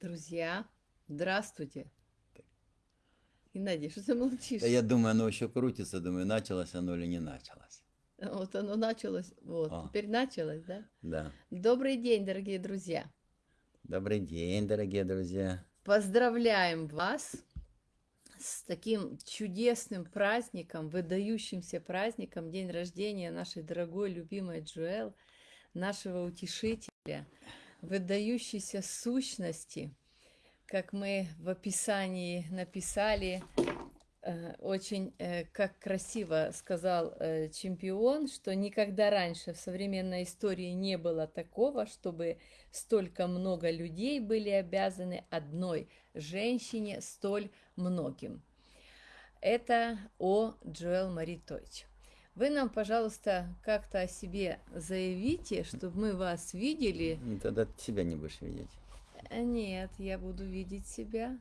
Друзья, здравствуйте. Геннадий, что ты молчишь? Да я думаю, оно еще крутится, думаю, началось оно или не началось. Вот оно началось, вот, О. теперь началось, да? Да. Добрый день, дорогие друзья. Добрый день, дорогие друзья. Поздравляем вас с таким чудесным праздником, выдающимся праздником, день рождения нашей дорогой, любимой Джуэл, нашего утешителя, выдающейся сущности, как мы в описании написали, э, очень, э, как красиво сказал э, чемпион, что никогда раньше в современной истории не было такого, чтобы столько много людей были обязаны одной женщине столь многим. Это о Джоэл Мари Тойч. Вы нам, пожалуйста, как-то о себе заявите, чтобы мы вас видели. Ну, Тогда ты себя не будешь видеть. А Нет, я буду видеть себя.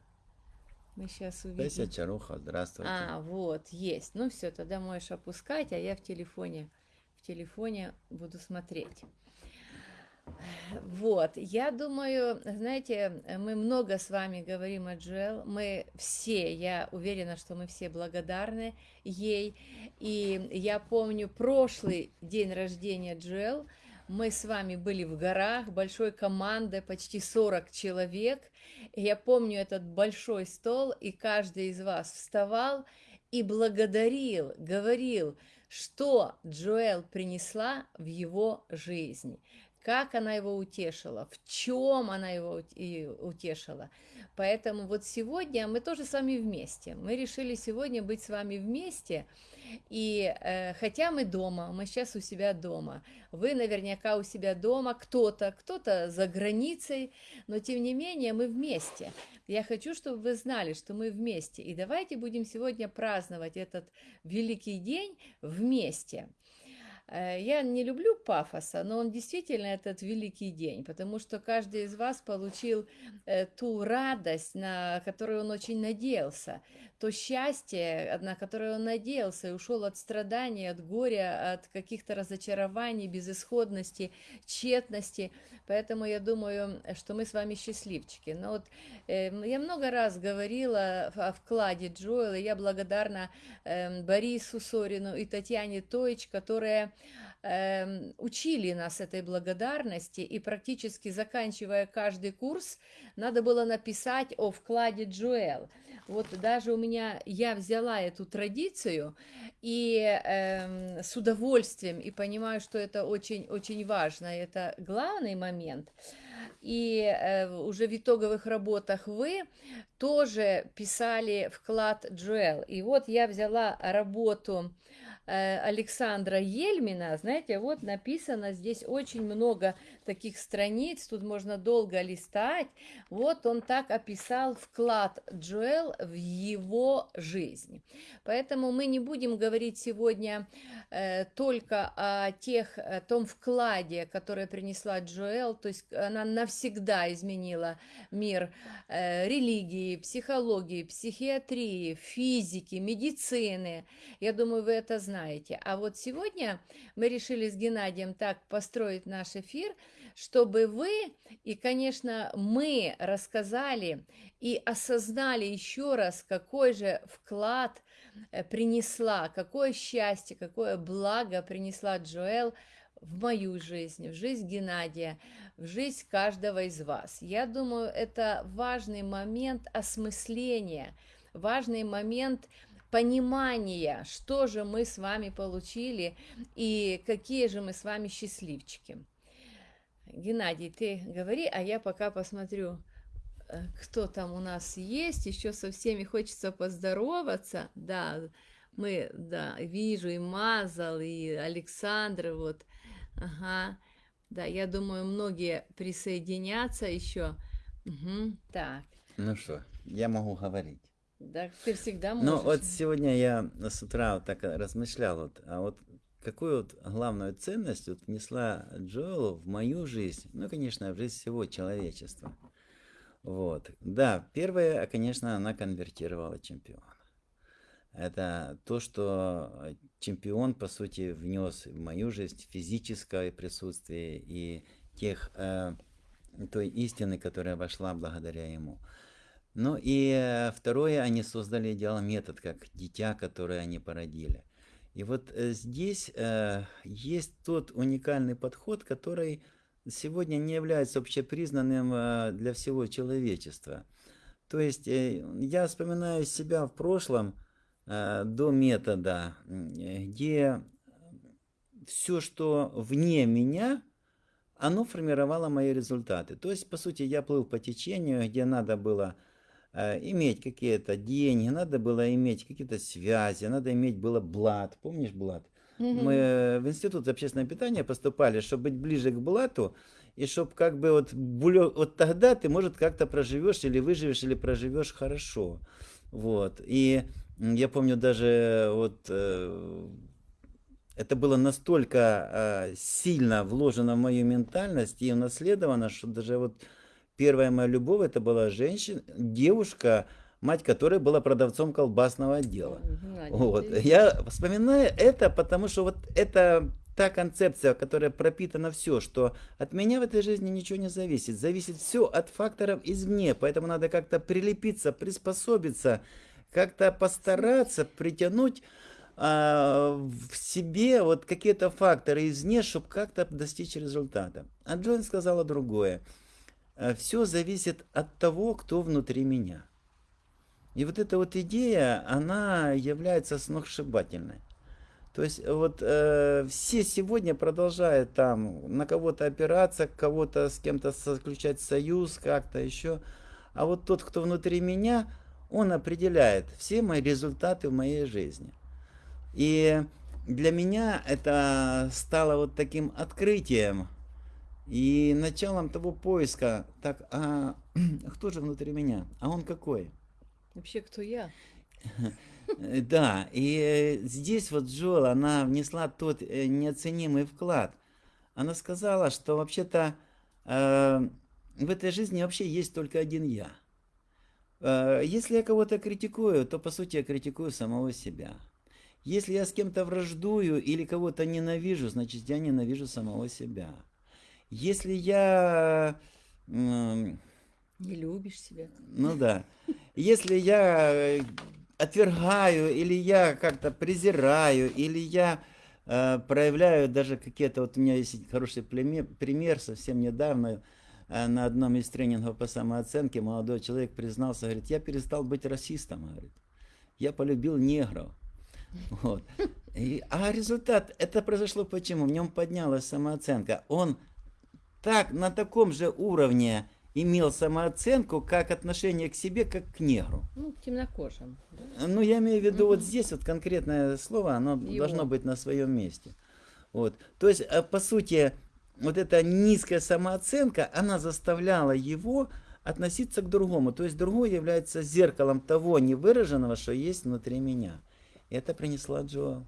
Мы сейчас увидим. Тася Чаруха, здравствуйте. А, вот, есть. Ну все, тогда можешь опускать, а я в телефоне, в телефоне буду смотреть. Вот, я думаю, знаете, мы много с вами говорим о Джоэл, мы все, я уверена, что мы все благодарны ей, и я помню прошлый день рождения Джоэл, мы с вами были в горах, большой командой, почти 40 человек, я помню этот большой стол, и каждый из вас вставал и благодарил, говорил, что Джоэл принесла в его жизнь как она его утешила, в чем она его утешила. Поэтому вот сегодня мы тоже с вами вместе. Мы решили сегодня быть с вами вместе. И э, хотя мы дома, мы сейчас у себя дома, вы наверняка у себя дома, кто-то, кто-то за границей, но тем не менее мы вместе. Я хочу, чтобы вы знали, что мы вместе. И давайте будем сегодня праздновать этот великий день вместе. Э, Я не люблю пафоса, но он действительно этот великий день, потому что каждый из вас получил э, ту радость, на которую он очень надеялся, то счастье, на которое он надеялся и ушел от страданий, от горя, от каких-то разочарований, безысходности, тщетности. Поэтому я думаю, что мы с вами счастливчики. Но вот э, я много раз говорила о вкладе Джоэла, я благодарна эм, Борису Сорину и Татьяне Тоич, которые эм, учили нас этой благодарности, и практически заканчивая каждый курс, надо было написать о вкладе Джоэл. Вот даже у меня, я взяла эту традицию и эм, с удовольствием, и понимаю, что это очень-очень важно, это главный момент. И э, уже в итоговых работах вы тоже писали вклад Джоэл. И вот я взяла работу э, Александра Ельмина, знаете, вот написано здесь очень много таких страниц, тут можно долго листать. Вот он так описал вклад Джоэл в его жизнь. Поэтому мы не будем говорить сегодня э, только о тех, о том вкладе, который принесла Джоэл, то есть она навсегда изменила мир э, религии, психологии, психиатрии, физики, медицины. Я думаю, вы это знаете. А вот сегодня мы решили с Геннадием так построить наш эфир, чтобы вы и, конечно, мы рассказали и осознали еще раз, какой же вклад э, принесла, какое счастье, какое благо принесла Джоэл в мою жизнь, в жизнь Геннадия, в жизнь каждого из вас. Я думаю, это важный момент осмысления, важный момент понимания, что же мы с вами получили и какие же мы с вами счастливчики. Геннадий, ты говори, а я пока посмотрю, э, кто там у нас есть. Еще со всеми хочется поздороваться. Да, мы, да, вижу и Мазал, и Александр, вот. Ага. Да, я думаю, многие присоединятся еще. Мгм. Так, Ну что, я могу говорить. Да, ты всегда можешь. Ну вот сегодня я с утра вот так размышлял, вот, а вот какую вот главную ценность вот внесла Джоэл в мою жизнь, ну, конечно, в жизнь всего человечества. Вот. Да, первое, конечно, она конвертировала чемпиона. Это то, что чемпион, по сути, внес в мою жизнь физическое присутствие и тех э, той истины, которая вошла благодаря ему. Ну и второе, они создали идеал метод, как дитя, которое они породили. И вот э, здесь э, есть тот уникальный подход, который сегодня не является общепризнанным э, для всего человечества. То есть э, я вспоминаю себя в прошлом э, до метода, э, где все, что вне меня, оно формировало мои результаты. То есть, по сути, я плыл по течению, где надо было иметь какие-то деньги, надо было иметь какие-то связи, надо иметь было блат. Помнишь блат? Мы в институт общественного питания поступали, чтобы быть ближе к блату, и чтобы как бы вот, вот тогда ты, может, как-то проживешь или выживешь, или проживешь хорошо. Вот. И я помню даже вот э, это было настолько э, сильно вложено в мою ментальность и унаследовано, что даже вот первая моя любовь это была женщина, девушка, мать которой была продавцом колбасного отдела. Знаете, вот. Я вспоминаю это, потому что вот это та концепция, которая пропитана все, что от меня в этой жизни ничего не зависит. Зависит все от факторов извне, поэтому надо как-то прилепиться, приспособиться, как-то постараться притянуть а, в себе вот какие-то факторы извне, чтобы как-то достичь результата. А Джон сказала другое. «Э, Все зависит от того, кто внутри меня. И вот эта вот идея, она является сногсшибательной. То есть вот э, все сегодня продолжают там на кого-то опираться, кого-то с кем-то заключать союз, как-то еще. А вот тот, кто внутри меня, он определяет все мои результаты в моей жизни. И для меня это стало вот таким открытием и началом того поиска. Так, а кто же внутри меня? А он какой? Вообще, кто я? Да, и здесь вот Джоэл, она внесла тот э, неоценимый вклад. Она сказала, что вообще-то э, в этой жизни вообще есть только один я. Э, если я кого-то критикую, то по сути я критикую самого себя. Если я с кем-то враждую или кого-то ненавижу, значит я ненавижу самого себя. Если я... Не любишь себя. Ну да. Если я э, отвергаю, или я как-то презираю, или я э, проявляю даже какие-то... Вот у меня есть хороший пример, пример совсем недавно э, на одном из тренингов по самооценке молодой человек признался, говорит, я перестал быть расистом, говорит. Я полюбил негров. Вот. И, а результат, это произошло почему? В нем поднялась самооценка. Он так, на таком же уровне имел самооценку, как отношение к себе, как к негру. Ну, к темнокожим. Да? Ну, я имею в виду, угу. вот здесь вот конкретное слово, оно Его. должно быть на своем месте. Вот. То есть, а, по сути, вот эта низкая самооценка, она заставляла его относиться к другому. То есть, другой является зеркалом того невыраженного, что есть внутри меня. Это принесла Джоэл.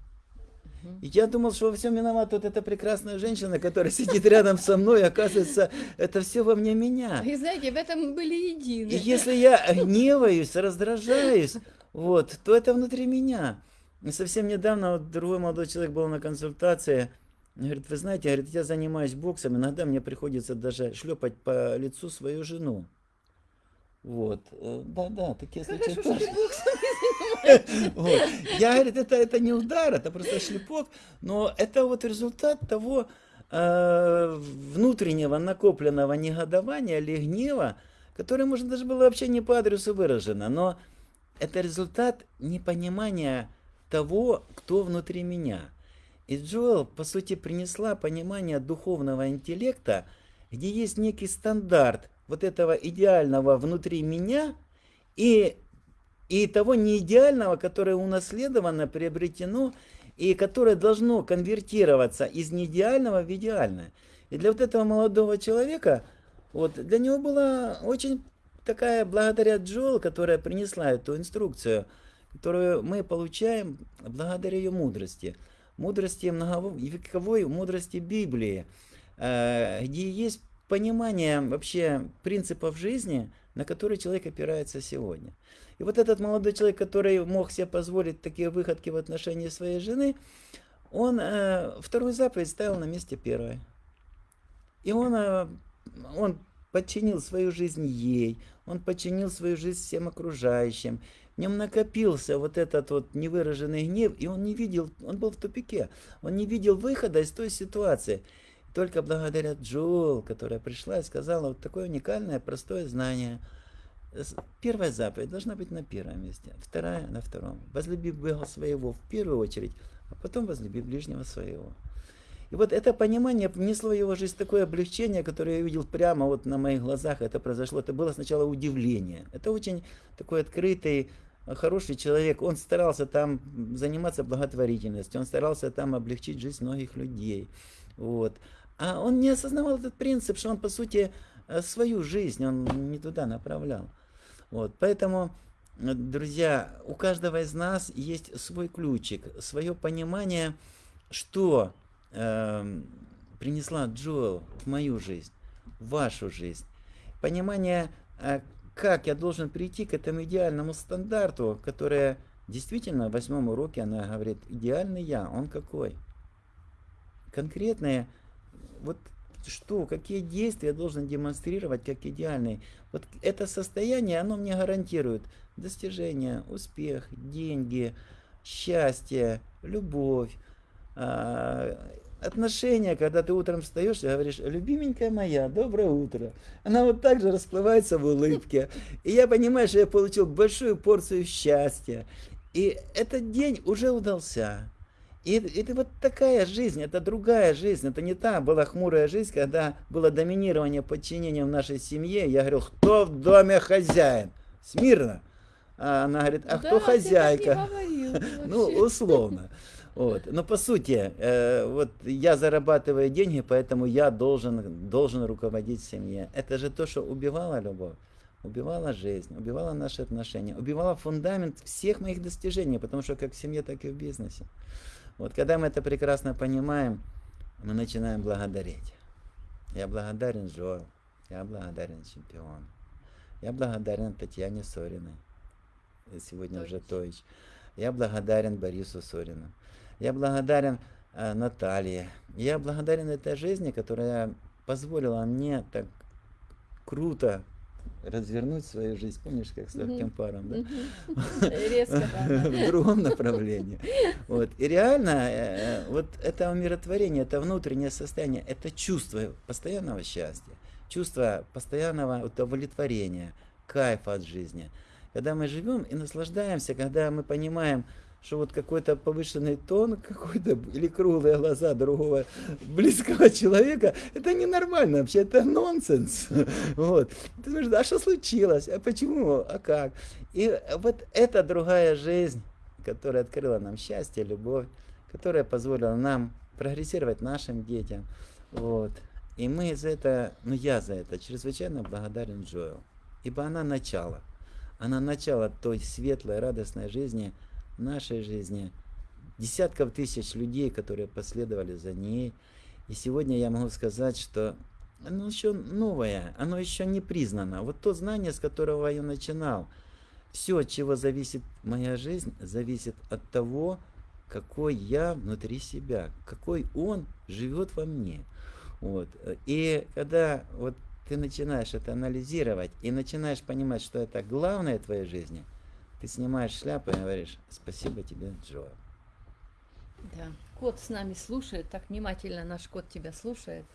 И я думал, что во всем виновата вот эта прекрасная женщина, которая сидит рядом со мной, оказывается, это все во мне меня. И знаете, в этом мы были едины. И если я гневаюсь, раздражаюсь, вот, то это внутри меня. И совсем недавно вот другой молодой человек был на консультации, говорит, вы знаете, говорит, я занимаюсь боксом, иногда мне приходится даже шлепать по лицу свою жену. Вот, э, да-да, такие случаи тоже. Я, говорит, это, это не удар, это просто шлепок, но это вот результат того э, внутреннего накопленного негодования или гнева, которое, может, даже было вообще не по адресу выражено, но это результат непонимания того, кто внутри меня. И Джоэл, по сути, принесла понимание духовного интеллекта, где есть некий стандарт, вот этого идеального внутри меня и, и того неидеального, которое унаследовано, приобретено и которое должно конвертироваться из неидеального в идеальное. И для вот этого молодого человека, вот для него была очень такая, благодаря Джоэл, которая принесла эту инструкцию, которую мы получаем благодаря ее мудрости. Мудрости многовековой, мудрости Библии, э, где есть понимание вообще принципов жизни, на которые человек опирается сегодня. И вот этот молодой человек, который мог себе позволить такие выходки в отношении своей жены, он э, вторую заповедь ставил на месте первой. И он, э, он подчинил свою жизнь ей, он подчинил свою жизнь всем окружающим. В нем накопился вот этот вот невыраженный гнев, и он не видел, он был в тупике, он не видел выхода из той ситуации. Только благодаря Джоэл, которая пришла и сказала вот такое уникальное, простое знание. Первая заповедь должна быть на первом месте, вторая на втором. Возлюби Бога своего в первую очередь, а потом возлюби ближнего своего. И вот это понимание внесло в его жизнь такое облегчение, которое я видел прямо вот на моих глазах. Это произошло. Это было сначала удивление. Это очень такой открытый, хороший человек. Он старался там заниматься благотворительностью. Он старался там облегчить жизнь многих людей. Вот. А он не осознавал этот принцип, что он, по сути, э, свою жизнь он не туда направлял. Вот. Поэтому, э, друзья, у каждого из нас есть свой ключик, свое понимание, что э, принесла Джоэл в мою жизнь, в вашу жизнь. Понимание, э, как я должен прийти к этому идеальному стандарту, которое действительно в восьмом уроке она говорит, идеальный я, он какой? Конкретные, вот что, какие действия я должен демонстрировать как идеальный. Вот это состояние, оно мне гарантирует достижение, успех, деньги, счастье, любовь, а, отношения, когда ты утром встаешь и говоришь, любименькая моя, доброе утро. Она вот так же расплывается в улыбке. И я понимаю, что я получил большую порцию счастья. И этот день уже удался. И это вот такая жизнь, это другая жизнь, это не та была хмурая жизнь, когда было доминирование подчинения в нашей семье. Я говорил, кто в доме хозяин? Смирно. А она говорит, а да, кто хозяйка? ну, условно. Вот. Но по сути, э, вот я зарабатываю деньги, поэтому я должен, должен руководить семьей. Это же то, что убивало любовь, убивало жизнь, убивало наши отношения, убивало фундамент всех моих достижений, потому что как в семье, так и в бизнесе. Вот когда мы это прекрасно понимаем, мы начинаем благодарить. Я благодарен Джоэл, я благодарен чемпиону, я благодарен Татьяне Сориной, сегодня Тойч. уже Тойч. Я благодарен Борису Сорину. Я благодарен э, Наталье. Я благодарен этой жизни, которая позволила мне так круто развернуть свою жизнь. Помнишь, как с легким паром, да? Резко, В другом направлении. Вот. И реально, э, вот это умиротворение, это внутреннее состояние, это чувство постоянного счастья, чувство постоянного удовлетворения, кайфа от жизни. Когда мы живем и наслаждаемся, когда мы понимаем, что вот какой-то повышенный тон какой-то или круглые глаза другого близкого человека, это ненормально вообще, это нонсенс. Вот. Ты думаешь, а что случилось? А почему? А как? И вот эта другая жизнь, которая открыла нам счастье, любовь, которая позволила нам прогрессировать нашим детям. Вот. И мы за это, ну я за это чрезвычайно благодарен Джоэл. Ибо она начало. Она начало той светлой, радостной жизни, нашей жизни, десятков тысяч людей, которые последовали за ней. И сегодня я могу сказать, что оно еще новое, оно еще не признано. Вот то знание, с которого я начинал, все, от чего зависит моя жизнь, зависит от того, какой я внутри себя, какой он живет во мне. Вот. И когда вот ты начинаешь это анализировать и начинаешь понимать, что это главное в твоей жизни – ты снимаешь шляпу и говоришь, спасибо тебе, Джо. Да, кот с нами слушает, так внимательно наш кот тебя слушает.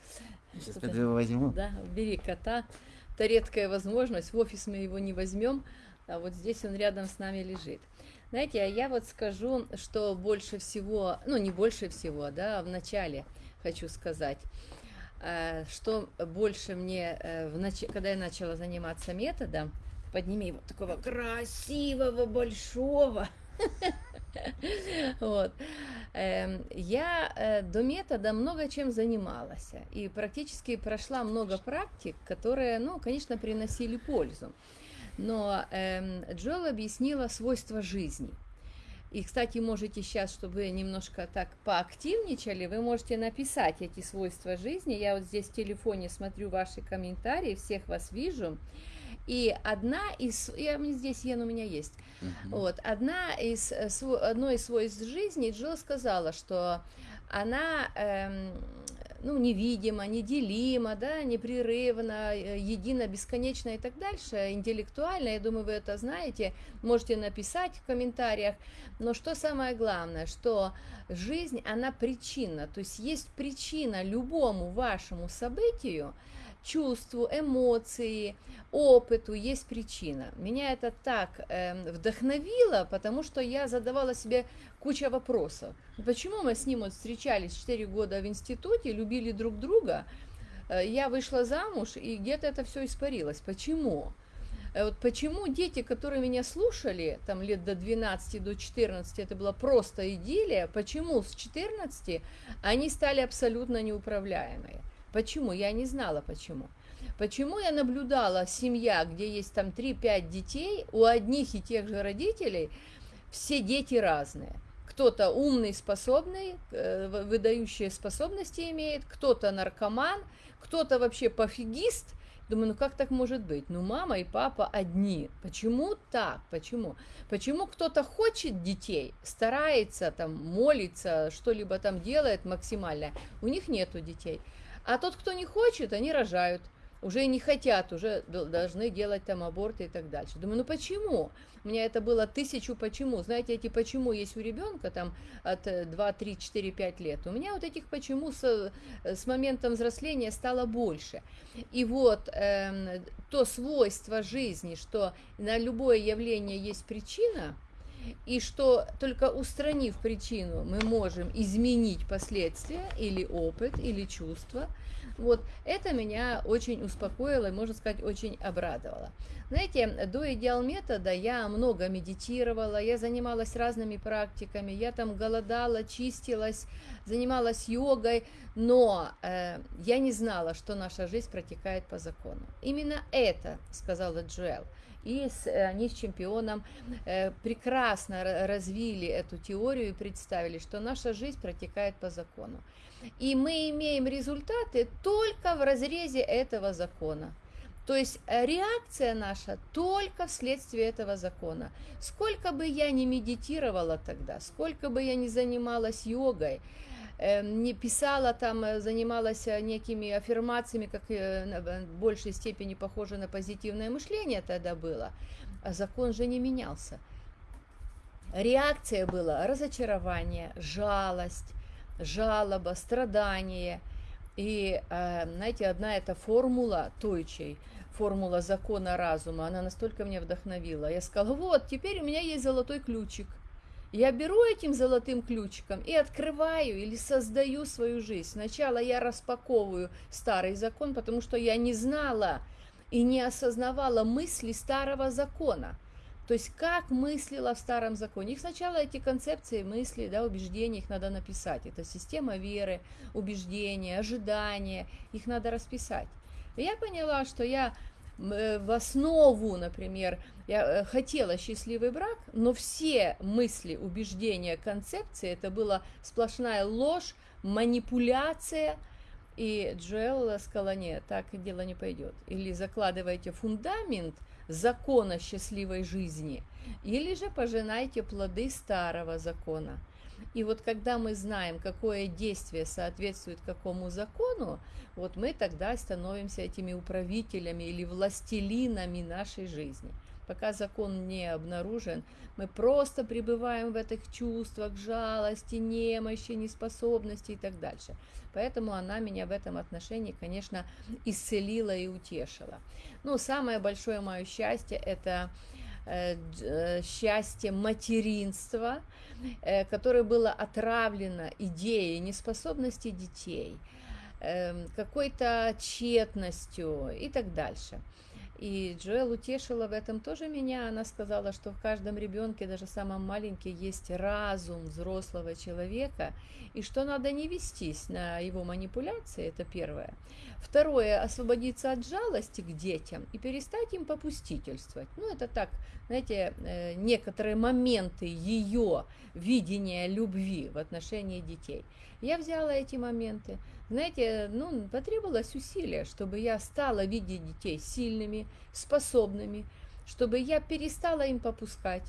Сейчас пойду его возьму. Да, бери кота. Это редкая возможность, в офис мы его не возьмем, а вот здесь он рядом с нами лежит. Знаете, а я вот скажу, что больше всего, ну не больше всего, да, в начале хочу сказать, э, что больше мне, э, когда я начала заниматься методом, подними его такого красивого, большого. Вот. Эм, я э, до метода много чем занималась и практически прошла много практик, которые, ну, конечно, приносили пользу. Но эм, Джоэл объяснила свойства жизни. И, кстати, можете сейчас, чтобы вы немножко так поактивничали, вы можете написать эти свойства жизни. Я вот здесь в телефоне смотрю ваши комментарии, всех вас вижу. И одна из, я здесь Йен у меня есть, uh-huh. вот, одна из, э, одно из свойств жизни Джилл сказала, что она эм, ну, невидимо, неделимо, да, непрерывно, э, едино, бесконечно и так дальше, интеллектуально, я думаю, вы это знаете, можете написать в комментариях, но что самое главное, что жизнь, она причина, то есть есть причина любому вашему событию, чувству, эмоции, опыту есть причина. Меня это так э, вдохновило, потому что я задавала себе куча вопросов. Почему мы с ним вот встречались 4 года в институте, любили друг друга, э, я вышла замуж, и где-то это все испарилось. Почему? Э, вот почему дети, которые меня слушали, там лет до 12, до 14, это была просто идиллия, почему с 14 они стали абсолютно неуправляемые? Почему? Я не знала почему. Почему я наблюдала семья, где есть там 3-5 детей, у одних и тех же родителей все дети разные. Кто-то умный, способный, э, выдающие способности имеет, кто-то наркоман, кто-то вообще пофигист. Думаю, ну как так может быть? Ну мама и папа одни. Почему так? Почему? Почему кто-то хочет детей, старается там, молится, что-либо там делает максимально, у них нету детей. А тот, кто не хочет, они рожают. Уже не хотят, уже должны делать там аборты и так дальше. Думаю, ну почему? У меня это было тысячу почему. Знаете, эти почему есть у ребенка там от 2, 3, 4, 5 лет. У меня вот этих почему с, с моментом взросления стало больше. И вот э, то свойство жизни, что на любое явление есть причина, и что только устранив причину, мы можем изменить последствия или опыт, или чувства. Вот это меня очень успокоило и, можно сказать, очень обрадовало. Знаете, до идеал метода я много медитировала, я занималась разными практиками, я там голодала, чистилась, занималась йогой, но э, я не знала, что наша жизнь протекает по закону. Именно это сказала Джоэл и с, э, они с чемпионом э, прекрасно развили эту теорию и представили, что наша жизнь протекает по закону. И мы имеем результаты только в разрезе этого закона. То есть э, реакция наша только вследствие этого закона. Сколько бы я ни медитировала тогда, сколько бы я ни занималась йогой, не писала там, э, занималась э, некими аффирмациями, как э, в большей степени похоже на позитивное мышление тогда было, а закон же не менялся. Реакция была разочарование, жалость, жалоба, страдание. И, знаете, одна эта формула Тойчей, формула закона разума, она настолько меня вдохновила. Я сказала, вот, теперь у меня есть золотой ключик – я беру этим золотым ключиком и открываю или создаю свою жизнь. Сначала я распаковываю старый закон, потому что я не знала и не осознавала мысли старого закона. То есть как мыслила в старом законе. Их сначала эти концепции, мысли, да, убеждения, их надо написать. Это система веры, убеждения, ожидания, их надо расписать. И я поняла, что я Э, в основу, например, я э, хотела счастливый брак, но все мысли, убеждения, концепции, это была сплошная ложь, манипуляция, и Джоэл сказала, нет, так дело не пойдет. Или закладывайте фундамент закона счастливой жизни, или же пожинайте плоды старого закона. И вот когда мы знаем, какое действие соответствует какому закону, вот мы тогда становимся этими управителями или властелинами нашей жизни. Пока закон не обнаружен, мы просто пребываем в этих чувствах жалости, немощи, неспособности и так дальше. Поэтому она меня в этом отношении, конечно, исцелила и утешила. Ну, самое большое мое счастье – это Э, э, счастье материнства, э, которое было отравлено идеей неспособности детей, эм, какой-то тщетностью и так дальше. И Джоэл утешила в этом тоже меня. Она сказала, что в каждом ребенке, даже самом маленьком, есть разум взрослого человека, и что надо не вестись на его манипуляции, это первое. Второе, освободиться от жалости к детям и перестать им попустительствовать. Ну, это так, знаете, э, некоторые моменты ее видения любви в отношении детей. Я взяла эти моменты, знаете, ну, потребовалось усилие, чтобы я стала видеть детей сильными, способными, чтобы я перестала им попускать,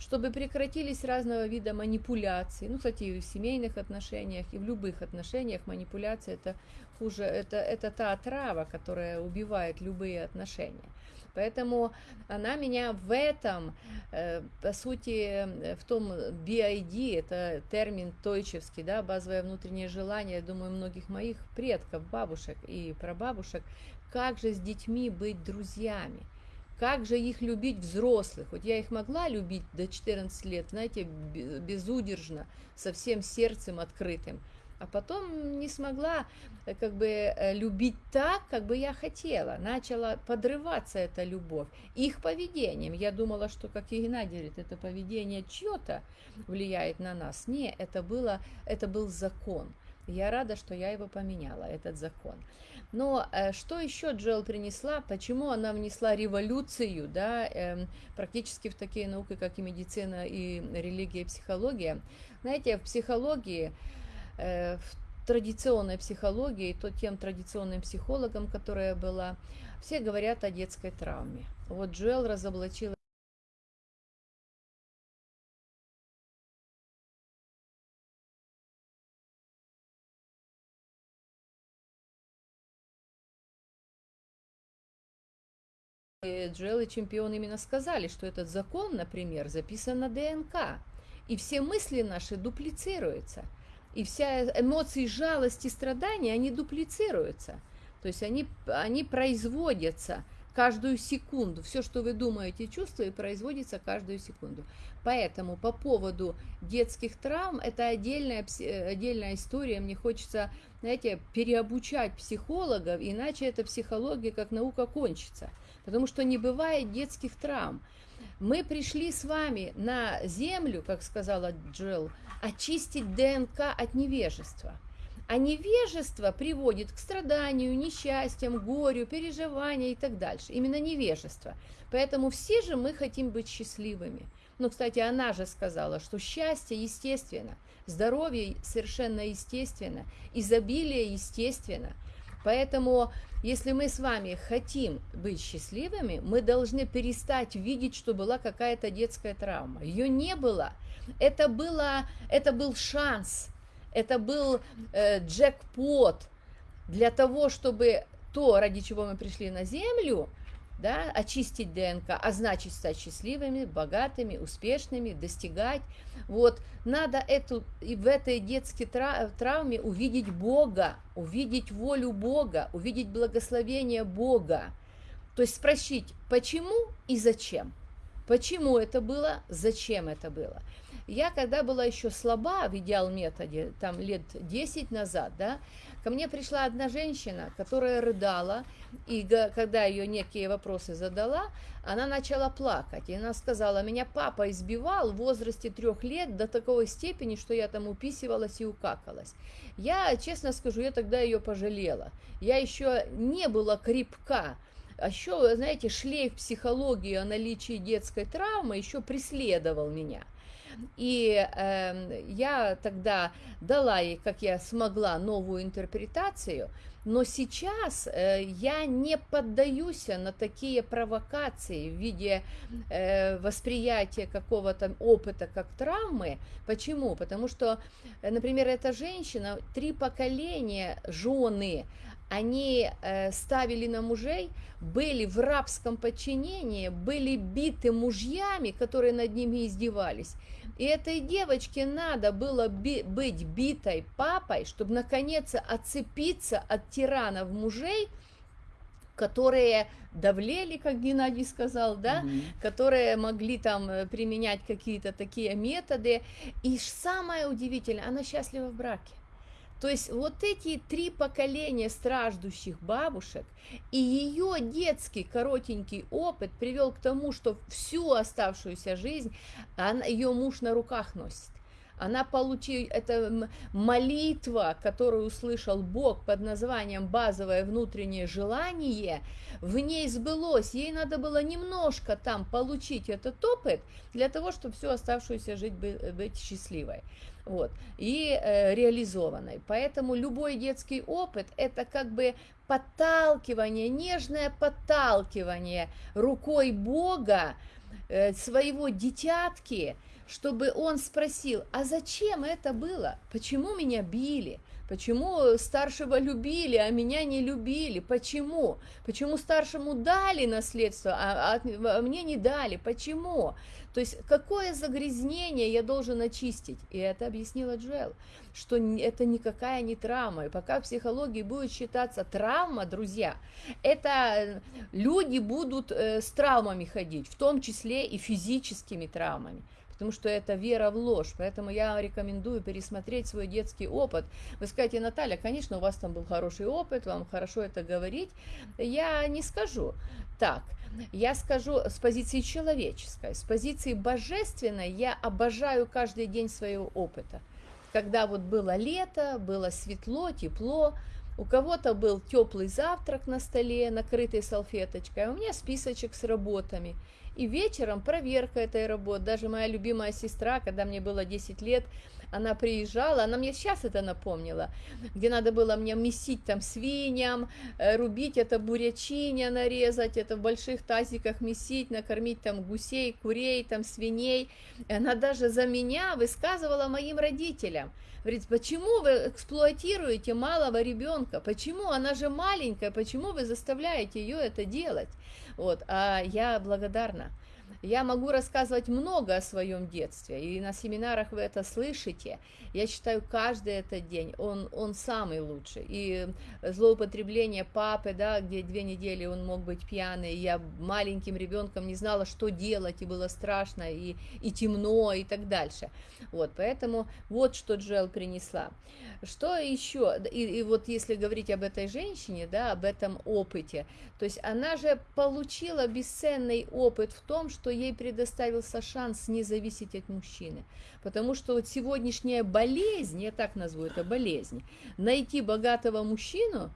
чтобы прекратились разного вида манипуляции. Ну, кстати, и в семейных отношениях, и в любых отношениях манипуляция это хуже, это, это та отрава, которая убивает любые отношения. Поэтому она меня в этом, э, по сути, в том BID, это термин тойчевский, да, базовое внутреннее желание, я думаю, многих моих предков, бабушек и прабабушек, как же с детьми быть друзьями, как же их любить взрослых? Вот я их могла любить до 14 лет, знаете, безудержно, со всем сердцем открытым а потом не смогла э, как бы э, любить так, как бы я хотела. Начала подрываться эта любовь их поведением. Я думала, что, как и Геннадий говорит, это поведение чье-то влияет на нас. Не, это, было, это был закон. Я рада, что я его поменяла, этот закон. Но э, что еще Джоэл принесла? Почему она внесла революцию, да, э, практически в такие науки, как и медицина, и религия, и психология? Знаете, в психологии в традиционной психологии, то тем традиционным психологам, которая была, все говорят о детской травме. Вот Джоэл разоблачила Джоэл и чемпион именно сказали, что этот закон, например, записан на ДНК, и все мысли наши дуплицируются – и вся эмоции жалости, страдания, они дуплицируются. То есть они, они производятся каждую секунду. Все, что вы думаете, чувствуете, производится каждую секунду. Поэтому по поводу детских травм, это отдельная, отдельная история. Мне хочется, знаете, переобучать психологов, иначе эта психология как наука кончится. Потому что не бывает детских травм. Мы пришли с вами на землю, как сказала Джилл, очистить ДНК от невежества. А невежество приводит к страданию, несчастьям, горю, переживанию и так дальше. Именно невежество. Поэтому все же мы хотим быть счастливыми. Но, кстати, она же сказала, что счастье естественно, здоровье совершенно естественно, изобилие естественно. Поэтому, если мы с вами хотим быть счастливыми, мы должны перестать видеть, что была какая-то детская травма. Ее не было. Это, было, это был шанс, это был э, джекпот для того, чтобы то, ради чего мы пришли на Землю, да, очистить ДНК, а значит стать счастливыми, богатыми, успешными, достигать. Вот, надо эту, и в этой детской травме увидеть Бога, увидеть волю Бога, увидеть благословение Бога. То есть спросить, почему и зачем. Почему это было, зачем это было. Я когда была еще слаба в идеал методе, там лет 10 назад, да, ко мне пришла одна женщина, которая рыдала, и когда ее некие вопросы задала, она начала плакать. И она сказала, меня папа избивал в возрасте трех лет до такой степени, что я там уписывалась и укакалась. Я, честно скажу, я тогда ее пожалела. Я еще не была крепка, а еще, знаете, шлейф психологии о наличии детской травмы еще преследовал меня. И э, я тогда дала ей, как я смогла, новую интерпретацию, но сейчас э, я не поддаюсь на такие провокации в виде э, восприятия какого-то опыта как травмы. Почему? Потому что, например, эта женщина, три поколения жены, они э, ставили на мужей, были в рабском подчинении, были биты мужьями, которые над ними издевались. И этой девочке надо было би быть битой папой, чтобы наконец отцепиться от тиранов мужей, которые давлели, как Геннадий сказал, да, mm которые могли там э, применять какие-то такие методы. И самое удивительное, она счастлива в браке. То есть вот эти три поколения страждущих бабушек и ее детский коротенький опыт привел к тому, что всю оставшуюся жизнь она, ее муж на руках носит. Она получила, это молитва, которую услышал Бог под названием «базовое внутреннее желание», в ней сбылось. Ей надо было немножко там получить этот опыт для того, чтобы всю оставшуюся жизнь быть счастливой вот, и э, реализованной. Поэтому любой детский опыт – это как бы подталкивание, нежное подталкивание рукой Бога э, своего дитятки, чтобы он спросил, а зачем это было? Почему меня били? Почему старшего любили, а меня не любили? Почему? Почему старшему дали наследство, а, а, а мне не дали? Почему? То есть какое загрязнение я должен очистить? И это объяснила Джоэл, что это никакая не травма. И пока в психологии будет считаться травма, друзья, это люди будут э, с травмами ходить, в том числе и физическими травмами потому что это вера в ложь. Поэтому я рекомендую пересмотреть свой детский опыт. Вы скажете, Наталья, конечно, у вас там был хороший опыт, вам хорошо это говорить. Я не скажу так. Я скажу с позиции человеческой, с позиции божественной я обожаю каждый день своего опыта. Когда вот было лето, было светло, тепло, у кого-то был теплый завтрак на столе, накрытый салфеточкой, а у меня списочек с работами. И вечером проверка этой работы. Даже моя любимая сестра, когда мне было 10 лет, она приезжала, она мне сейчас это напомнила, где надо было мне месить там свиньям, э, рубить это бурячиня, нарезать, это в больших тазиках месить, накормить там гусей, курей, там свиней. И она даже за меня высказывала моим родителям. Говорит, почему вы эксплуатируете малого ребенка? Почему? Она же маленькая, почему вы заставляете ее это делать? Вот, а я благодарна. Я могу рассказывать много о своем детстве, и на семинарах вы это слышите. Я считаю, каждый этот день, он, он самый лучший. И злоупотребление папы, да, где две недели он мог быть пьяный, я маленьким ребенком не знала, что делать, и было страшно, и, и темно, и так дальше. Вот, поэтому вот что Джел принесла. Что еще? И, и вот если говорить об этой женщине, да, об этом опыте, то есть она же получила бесценный опыт в том, что ей предоставился шанс не зависеть от мужчины. Потому что вот сегодняшняя болезнь, я так назову это болезнь, найти богатого мужчину,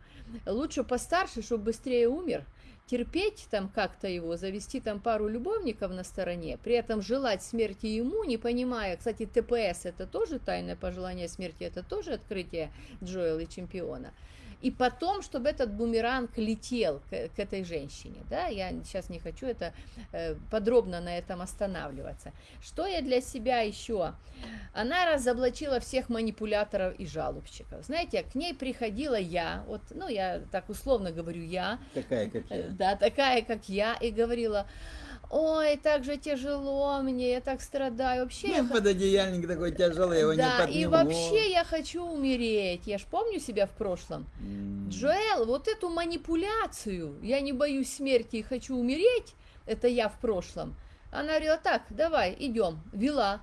лучше постарше, чтобы быстрее умер, терпеть там как-то его, завести там пару любовников на стороне, при этом желать смерти ему, не понимая, кстати, ТПС это тоже тайное пожелание смерти, это тоже открытие Джоэла и чемпиона, и потом, чтобы этот бумеранг летел к, к этой женщине, да, я сейчас не хочу это э, подробно на этом останавливаться. Что я для себя еще? Она разоблачила всех манипуляторов и жалобщиков. Знаете, к ней приходила я, вот, ну, я так условно говорю я. Такая, как я. Да, такая, как я, и говорила, ой, так же тяжело мне, я так страдаю. Вообще Ну, я... пододеяльник такой тяжелый, его не Да, и подниму. вообще я хочу умереть. Я ж помню себя в прошлом. М. Джоэл, вот эту манипуляцию, я не боюсь смерти и хочу умереть, это я в прошлом. Она говорила, так, давай, идем, вела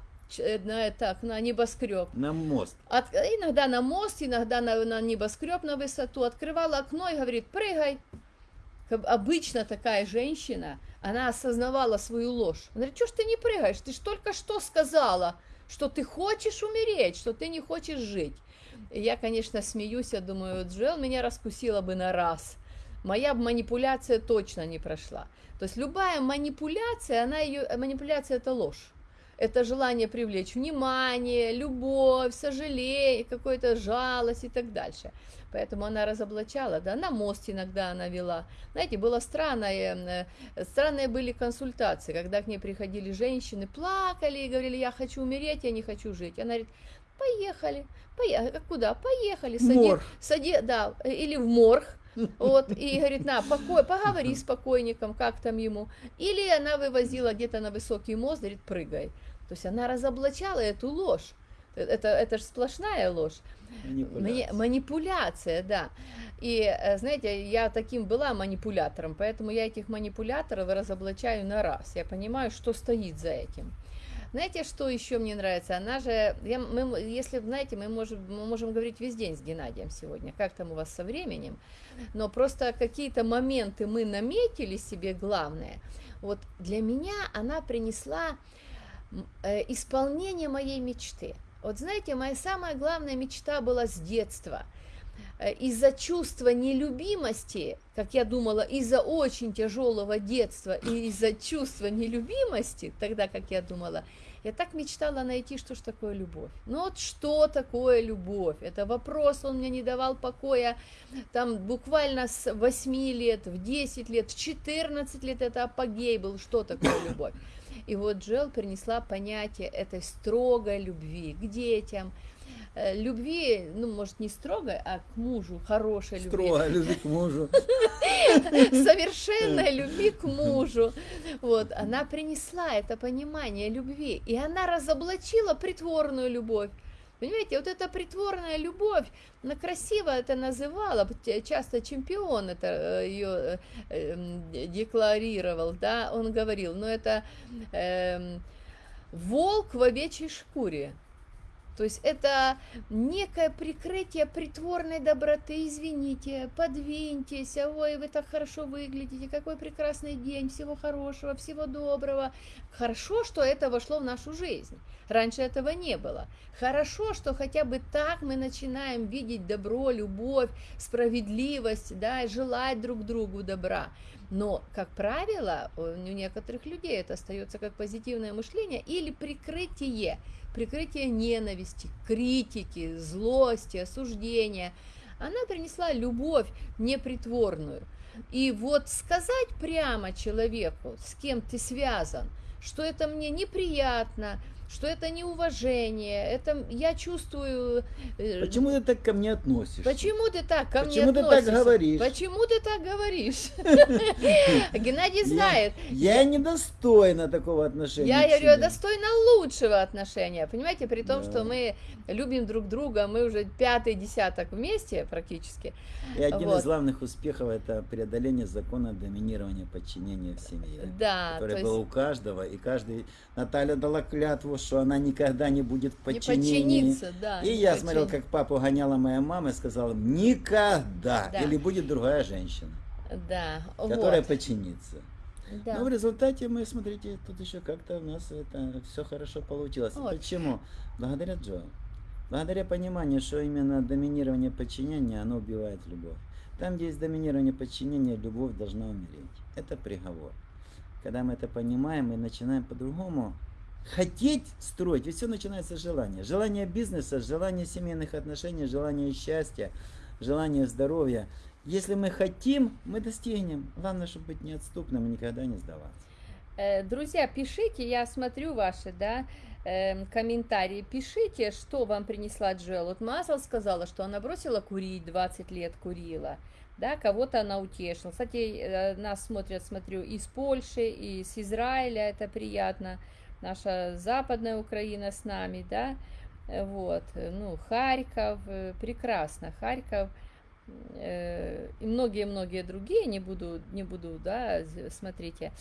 на, так, на небоскреб. На мост. От- иногда на мост, иногда на, на небоскреб на высоту. Открывала окно и говорит, прыгай. Обычно такая женщина, она осознавала свою ложь. Она говорит, что ж ты не прыгаешь? Ты ж только что сказала, что ты хочешь умереть, что ты не хочешь жить. И я, конечно, смеюсь, я думаю, Джоэл меня раскусила бы на раз. Моя манипуляция точно не прошла. То есть любая манипуляция, она ее, манипуляция это ложь. Это желание привлечь внимание, любовь, сожаление, какую-то жалость и так дальше. Поэтому она разоблачала, да, на мост иногда она вела. Знаете, было странное, э, странные были консультации, когда к ней приходили женщины, плакали и говорили, я хочу умереть, я не хочу жить. Она говорит, поехали, поехали, куда? Поехали, сади, Морг. сади, да, или в морг, вот, и говорит, на, покой, поговори с покойником, как там ему. Или она вывозила где-то на высокий мост, говорит, прыгай. То есть она разоблачала эту ложь. Это, это же сплошная ложь. Манипуляция. манипуляция, да. И, э, знаете, я таким была манипулятором, поэтому я этих манипуляторов разоблачаю на раз. Я понимаю, что стоит за этим. Знаете, что еще мне нравится? Она же, я, мы, если, знаете, мы можем, мы можем говорить весь день с Геннадием сегодня, как там у вас со временем, но просто какие-то моменты мы наметили себе главное. Вот для меня она принесла исполнение моей мечты. Вот знаете, моя самая главная мечта была с детства. Э, Из-за чувства нелюбимости, как я думала, из-за очень тяжелого детства и из-за чувства нелюбимости, тогда, как я думала, я так мечтала найти, что ж такое любовь. Ну вот что такое любовь? Это вопрос, он мне не давал покоя там буквально с 8 лет, в 10 лет, в 14 лет это апогей был, что такое любовь. И вот Джел принесла понятие этой строгой любви к детям, э, любви, ну, может, не строгой, а к мужу, хорошей любви. Строго любви к мужу. Совершенной любви к мужу. Вот, она принесла это понимание любви, и она разоблачила притворную любовь. Понимаете, вот эта притворная любовь, она красиво это называла, часто чемпион это ее э, декларировал, да, он говорил, но это э, волк в овечьей шкуре. То есть это некое прикрытие притворной доброты. Извините, подвиньтесь, ой, вы так хорошо выглядите, какой прекрасный день, всего хорошего, всего доброго. Хорошо, что это вошло в нашу жизнь. Раньше этого не было. Хорошо, что хотя бы так мы начинаем видеть добро, любовь, справедливость, да, и желать друг другу добра. Но, как правило, у некоторых людей это остается как позитивное мышление или прикрытие прикрытие ненависти, критики, злости, осуждения. Она принесла любовь непритворную. И вот сказать прямо человеку, с кем ты связан, что это мне неприятно, что это неуважение, это я чувствую... Э, Почему ты так ко мне относишься? Почему ты так ко Почему мне относишься? Почему ты так говоришь? Почему ты так говоришь? Геннадий знает. Я недостойна такого отношения. Я говорю, достойна лучшего отношения. Понимаете, при том, что мы любим друг друга, мы уже пятый десяток вместе практически. И один из главных успехов это преодоление закона доминирования подчинения в семье. Да. Который был у каждого, и каждый... Наталья дала клятву, что она никогда не будет в подчинении. Не да. И я подчин... смотрел, как папу гоняла моя мама и сказала, никогда, да. или будет другая женщина, да. которая вот. подчинится. Да. Но в результате мы, смотрите, тут еще как-то у нас это все хорошо получилось. Вот. Почему? Благодаря Джо. Благодаря пониманию, что именно доминирование подчинения, оно убивает любовь. Там, где есть доминирование подчинения, любовь должна умереть. Это приговор. Когда мы это понимаем, мы начинаем по-другому хотеть строить, ведь все начинается с желания. Желание бизнеса, желание семейных отношений, желание счастья, желание здоровья. Если мы хотим, мы достигнем. Главное, чтобы быть неотступным и никогда не сдаваться. Э, друзья, пишите, я смотрю ваши, да, э, комментарии, пишите, что вам принесла Джоэл. Вот Мазл сказала, что она бросила курить, 20 лет курила, да, кого-то она утешила. Кстати, э, нас смотрят, смотрю, из Польши, из Израиля, это приятно наша западная Украина с нами, да, вот, ну, Харьков, э, прекрасно, Харьков, и многие-многие другие, не буду, не буду, да, смотрите,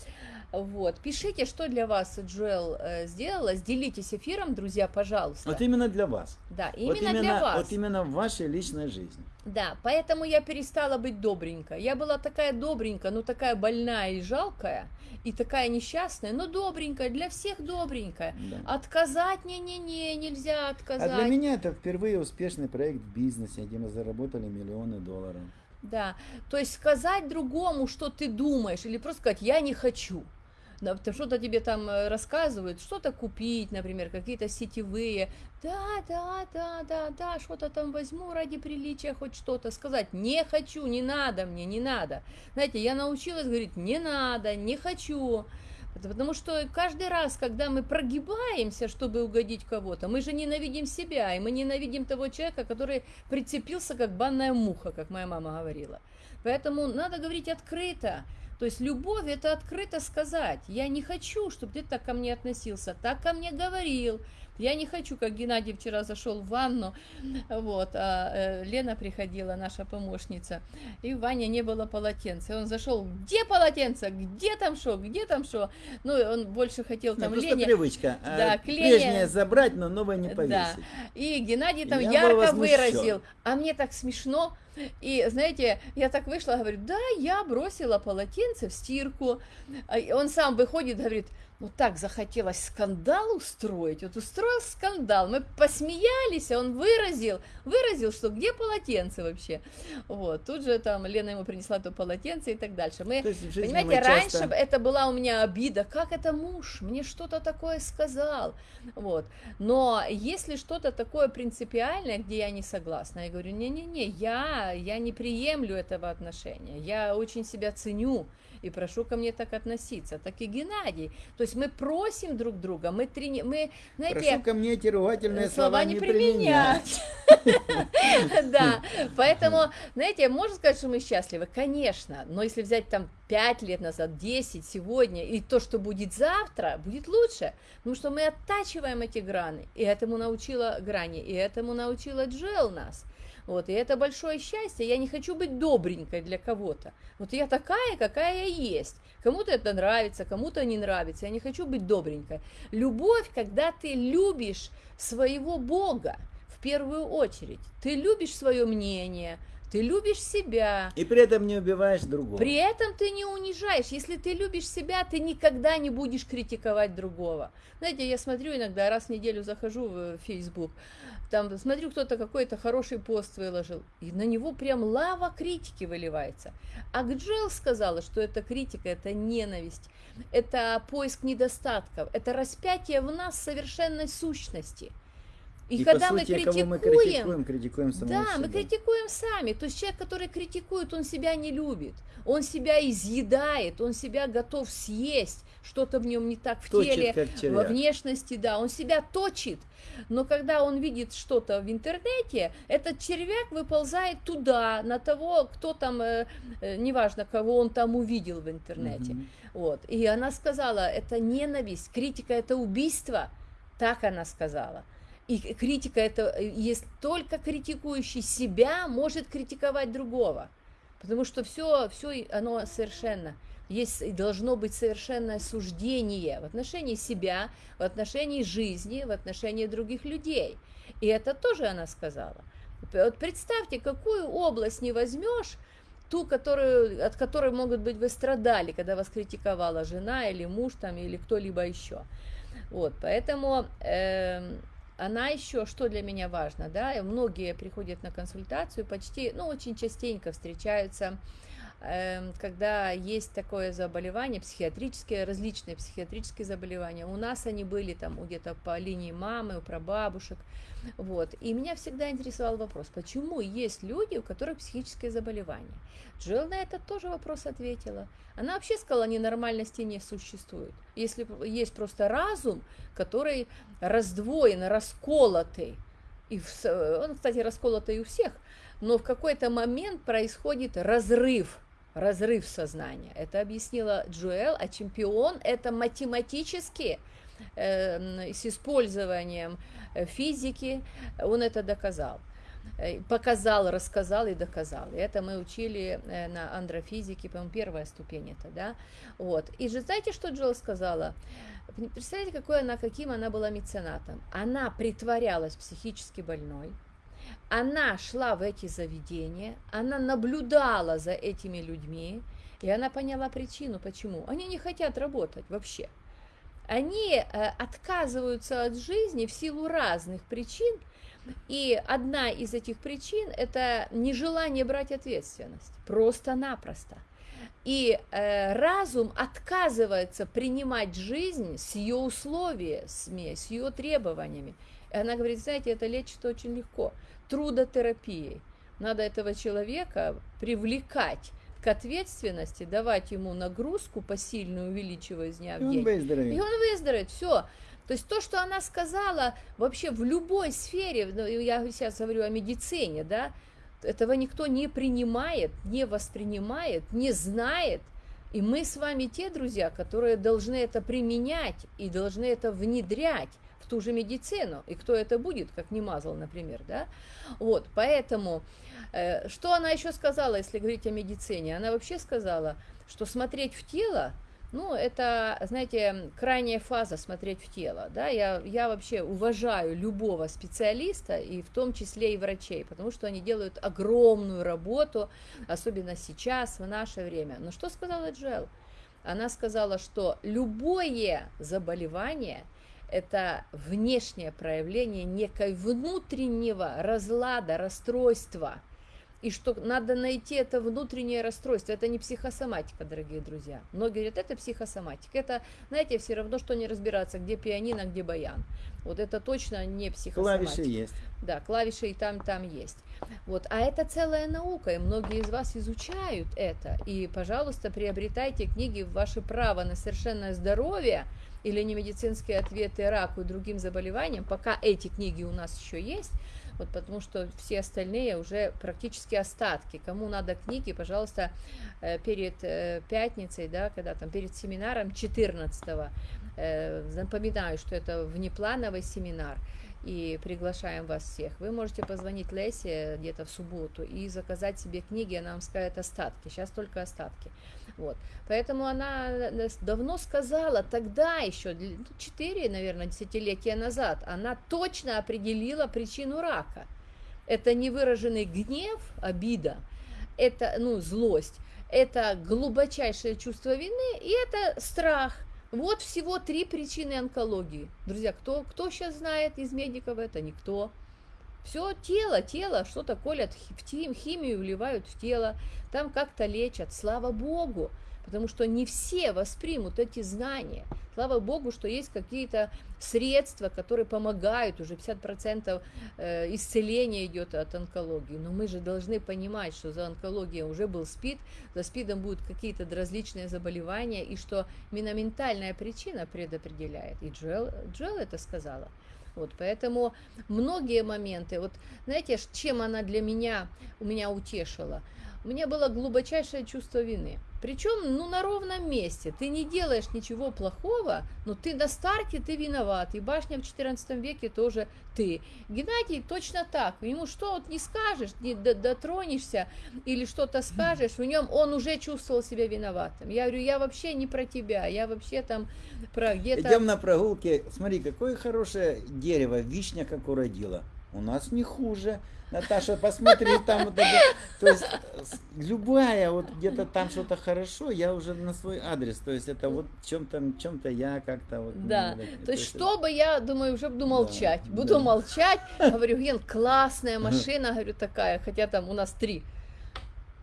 вот, пишите, что для вас Джоэл э, сделала, делитесь эфиром, друзья, пожалуйста. Вот именно для вас. Да, именно, вот именно для вас. Вот именно в вашей личной жизни. Да, поэтому я перестала быть добренькой. Я была такая добренькая, но такая больная и жалкая, и такая несчастная, но добренькая, для всех добренькая. Да. Отказать не-не-не, нельзя отказать. А для меня это впервые успешный проект в бизнесе, где мы заработали миллионы долларов. Да, то есть сказать другому, что ты думаешь, или просто сказать «я не хочу» что-то тебе там э, рассказывают, что-то купить, например, какие-то сетевые, да, да, да, да, да, что-то там возьму ради приличия, хоть что-то сказать, не хочу, не надо мне, не надо. Знаете, я научилась говорить, не надо, не хочу, Потому что каждый раз, когда мы прогибаемся, чтобы угодить кого-то, мы же ненавидим себя, и мы ненавидим того человека, который прицепился как банная муха, как моя мама говорила. Поэтому надо говорить открыто. То есть любовь это открыто сказать. Я не хочу, чтобы ты так ко мне относился, так ко мне говорил. Я не хочу, как Геннадий вчера зашел в ванну, вот, а э, Лена приходила, наша помощница, и в ванне не было полотенца. Он зашел, где полотенце, где там что, где там что? Ну, он больше хотел там ну, Лене. привычка. А да, к Лене. Прежнее забрать, но новое не повесить. Да. И Геннадий там Я ярко выразил, а мне так смешно, и, знаете, я так вышла, говорю, да, я бросила полотенце в стирку. А он сам выходит, говорит, ну так захотелось скандал устроить, вот устроил скандал, мы посмеялись, а он выразил, выразил, что где полотенце вообще, вот, тут же там Лена ему принесла то полотенце и так дальше, мы, понимаете, мы раньше часто... это была у меня обида, как это муж, мне что-то такое сказал, вот, но если что-то такое принципиальное, где я не согласна, я говорю, не-не-не, я, я не приемлю этого отношения, я очень себя ценю, и прошу ко мне так относиться. Так и Геннадий. То есть мы просим друг друга, мы, трени... мы знаете... Прошу ко мне эти ругательные слова, слова не применять. Да, поэтому, знаете, можно сказать, что мы счастливы? Конечно, но если взять там 5 лет назад, 10, сегодня, и то, что будет завтра, будет лучше, потому что мы оттачиваем эти грани, и этому научила грани, и этому научила Джел нас. Вот, и это большое счастье. Я не хочу быть добренькой для кого-то. Вот я такая, какая я есть. Кому-то это нравится, кому-то не нравится. Я не хочу быть добренькой. Любовь, когда ты любишь своего Бога в первую очередь. Ты любишь свое мнение, ты любишь себя. И при этом не убиваешь другого. При этом ты не унижаешь. Если ты любишь себя, ты никогда не будешь критиковать другого. Знаете, я смотрю иногда, раз в неделю захожу в Facebook, там смотрю, кто-то какой-то хороший пост выложил, и на него прям лава критики выливается. А Гджел сказала, что это критика, это ненависть, это поиск недостатков, это распятие в нас совершенной сущности. И, и когда сути, мы критикуем, мы критикуем, критикуем да, себя. мы критикуем сами. То есть человек, который критикует, он себя не любит, он себя изъедает, он себя готов съесть, что-то в нем не так в точит, теле, во внешности, да, он себя точит. Но когда он видит что-то в интернете, этот червяк выползает туда, на того, кто там, э, э, неважно, кого он там увидел в интернете. Угу. Вот. И она сказала, это ненависть, критика это убийство. Так она сказала. И критика это, э, есть только критикующий себя может критиковать другого. Потому что все, все оно совершенно есть должно быть совершенное суждение в отношении себя, в отношении жизни, в отношении других людей. И это тоже она сказала. Вот представьте, какую область не возьмешь, ту, которую, от которой, могут быть, вы страдали, когда вас критиковала жена или муж там, или кто-либо еще. Вот, поэтому э, она еще, что для меня важно, да, многие приходят на консультацию, почти, ну, очень частенько встречаются, когда есть такое заболевание, психиатрические, различные психиатрические заболевания. У нас они были там где-то по линии мамы, у прабабушек, вот. И меня всегда интересовал вопрос, почему есть люди, у которых психические заболевания. Джилл на этот тоже вопрос ответила. Она вообще сказала, ненормальности не существует. Если есть просто разум, который раздвоен, расколотый, и в, он, кстати, расколотый у всех, но в какой-то момент происходит разрыв, разрыв сознания. Это объяснила Джоэл, а чемпион это математически э, с использованием Э, физики, он это доказал. Э, показал, рассказал и доказал. И это мы учили э, на андрофизике, по-моему, первая ступень это, да. Вот. И же знаете, что Джилл сказала? Представляете, какой она, каким она была меценатом? Она притворялась психически больной, она шла в эти заведения, она наблюдала за этими людьми, и она поняла причину, почему. Они не хотят работать вообще они э, отказываются от жизни в силу разных причин, и одна из этих причин – это нежелание брать ответственность, просто-напросто. И э, разум отказывается принимать жизнь с ее условиями, с ее требованиями. И она говорит, знаете, это лечится очень легко, трудотерапией. Надо этого человека привлекать к ответственности, давать ему нагрузку посильную, увеличивая из дня в день. И он выздоровеет. И он выздоровеет, все. То есть то, что она сказала вообще в любой сфере, ну, я сейчас говорю о медицине, да, этого никто не принимает, не воспринимает, не знает. И мы с вами те друзья, которые должны это применять и должны это внедрять ту же медицину. И кто это будет, как не мазал, например, да? Вот, поэтому Э, что она еще сказала, если говорить о медицине? Она вообще сказала, что смотреть в тело, ну, это, знаете, крайняя фаза смотреть в тело, да, я, я вообще уважаю любого специалиста, и в том числе и врачей, потому что они делают огромную работу, особенно сейчас, в наше время. Но что сказала Джел? Она сказала, что любое заболевание – это внешнее проявление некой внутреннего разлада, расстройства – И что надо найти это внутреннее расстройство. Это не психосоматика, дорогие друзья. Многие говорят, это психосоматика. Это, знаете, все равно, что не разбираться, где пианино, где баян. Вот это точно не психосоматика. Клавиши есть. Да, клавиши и там, там есть. Вот. А это целая наука, и многие из вас изучают это. И, пожалуйста, приобретайте книги «Ваше право на совершенное здоровье» или «Немедицинские ответы раку и другим заболеваниям», пока эти книги у нас еще есть, вот потому что все остальные уже практически остатки. Кому надо книги, пожалуйста, э, перед э, пятницей, да, когда там перед семинаром 14 э, напоминаю, что это внеплановый семинар и приглашаем вас всех. Вы можете позвонить Лесе где-то в субботу и заказать себе книги, она вам скажет остатки, сейчас только остатки. Вот. Поэтому она давно сказала, тогда еще, 4, ну, наверное, десятилетия назад, она точно определила причину рака. Это невыраженный гнев, обида, это, ну, злость, это глубочайшее чувство вины и это страх – вот всего три причины онкологии. Друзья, кто, кто сейчас знает из медиков это? Никто. Все тело, тело, что-то колят химию, вливают в тело, там как-то лечат. Слава Богу, потому что не все воспримут эти знания. Слава Богу, что есть какие-то средства, которые помогают, уже 50% э, исцеления идет от онкологии. Но мы же должны понимать, что за онкологией уже был СПИД, за СПИДом будут какие-то различные заболевания, и что именно ментальная причина предопределяет. И Джоэл, Джоэл это сказала. Вот, поэтому многие моменты, вот знаете, чем она для меня, у меня утешила? У меня было глубочайшее чувство вины. Причем, ну, на ровном месте. Ты не делаешь ничего плохого, но ты на старте ты виноват. И башня в 14 веке тоже ты. Геннадий точно так. Ему что вот не скажешь, не дотронешься или что-то скажешь, в нем он уже чувствовал себя виноватым. Я говорю, я вообще не про тебя, я вообще там про где-то... Идем на прогулке. Смотри, какое хорошее дерево, вишня как уродила. У нас не хуже. Наташа, посмотри, там вот это, то есть любая, вот где-то там что-то хорошо, я уже на свой адрес, то есть это вот чем-то, чем-то я как-то вот. Да, ну, то, то есть что бы я, думаю, уже буду молчать, да, буду да. молчать, говорю, Ген, классная машина, говорю, такая, хотя там у нас три.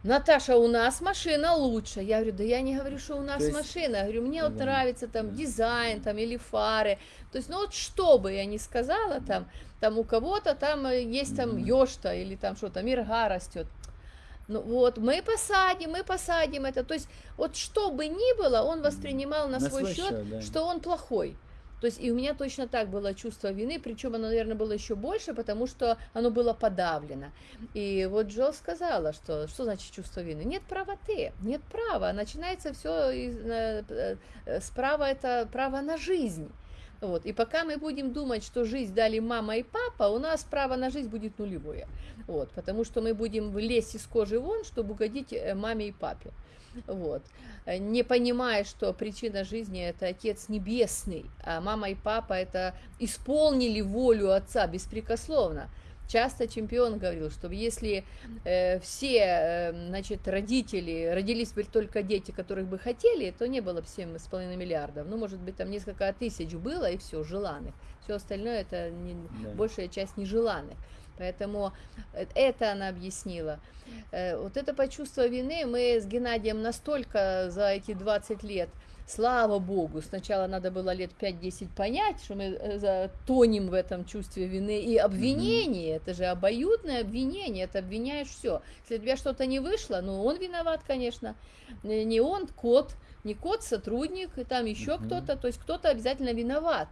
Наташа, у нас машина лучше. Я говорю, да я не говорю, что у нас есть... машина. Я говорю, мне да. вот нравится там дизайн там или фары. То есть, ну вот что бы я ни сказала там, там у кого-то там э, есть там ёшта или там что-то, мирга растет. Ну вот, мы посадим, мы посадим это. То есть, вот что бы ни было, он воспринимал на, на свой, свой счет, счет да. что он плохой. То есть и у меня точно так было чувство вины, причем оно, наверное, было еще больше, потому что оно было подавлено. И вот Джо сказала, что что значит чувство вины? Нет правоты, нет права. Начинается все из, э, э, справа это право на жизнь. Вот. И пока мы будем думать, что жизнь дали мама и папа, у нас право на жизнь будет нулевое. Вот. Потому что мы будем лезть из кожи вон, чтобы угодить э, маме и папе. Вот. Не понимая, что причина жизни – это Отец Небесный, а мама и папа – это исполнили волю Отца беспрекословно. Часто чемпион говорил, что если э, все э, значит, родители, родились бы только дети, которых бы хотели, то не было бы 7,5 миллиардов. Ну, может быть, там несколько тысяч было, и все, желанных. Все остальное – это не, да. большая часть нежеланных. Поэтому э, это она объяснила. Э, вот это почувство вины мы с Геннадием настолько за эти 20 лет – Слава Богу, сначала надо было лет 5-10 понять, что мы э, тонем в этом чувстве вины и обвинения. Mm-hmm. Это же обоюдное обвинение, это обвиняешь все. Если у тебя что-то не вышло, ну он виноват, конечно. Не он, кот, не кот, сотрудник, и там еще mm-hmm. кто-то, то есть кто-то обязательно виноват.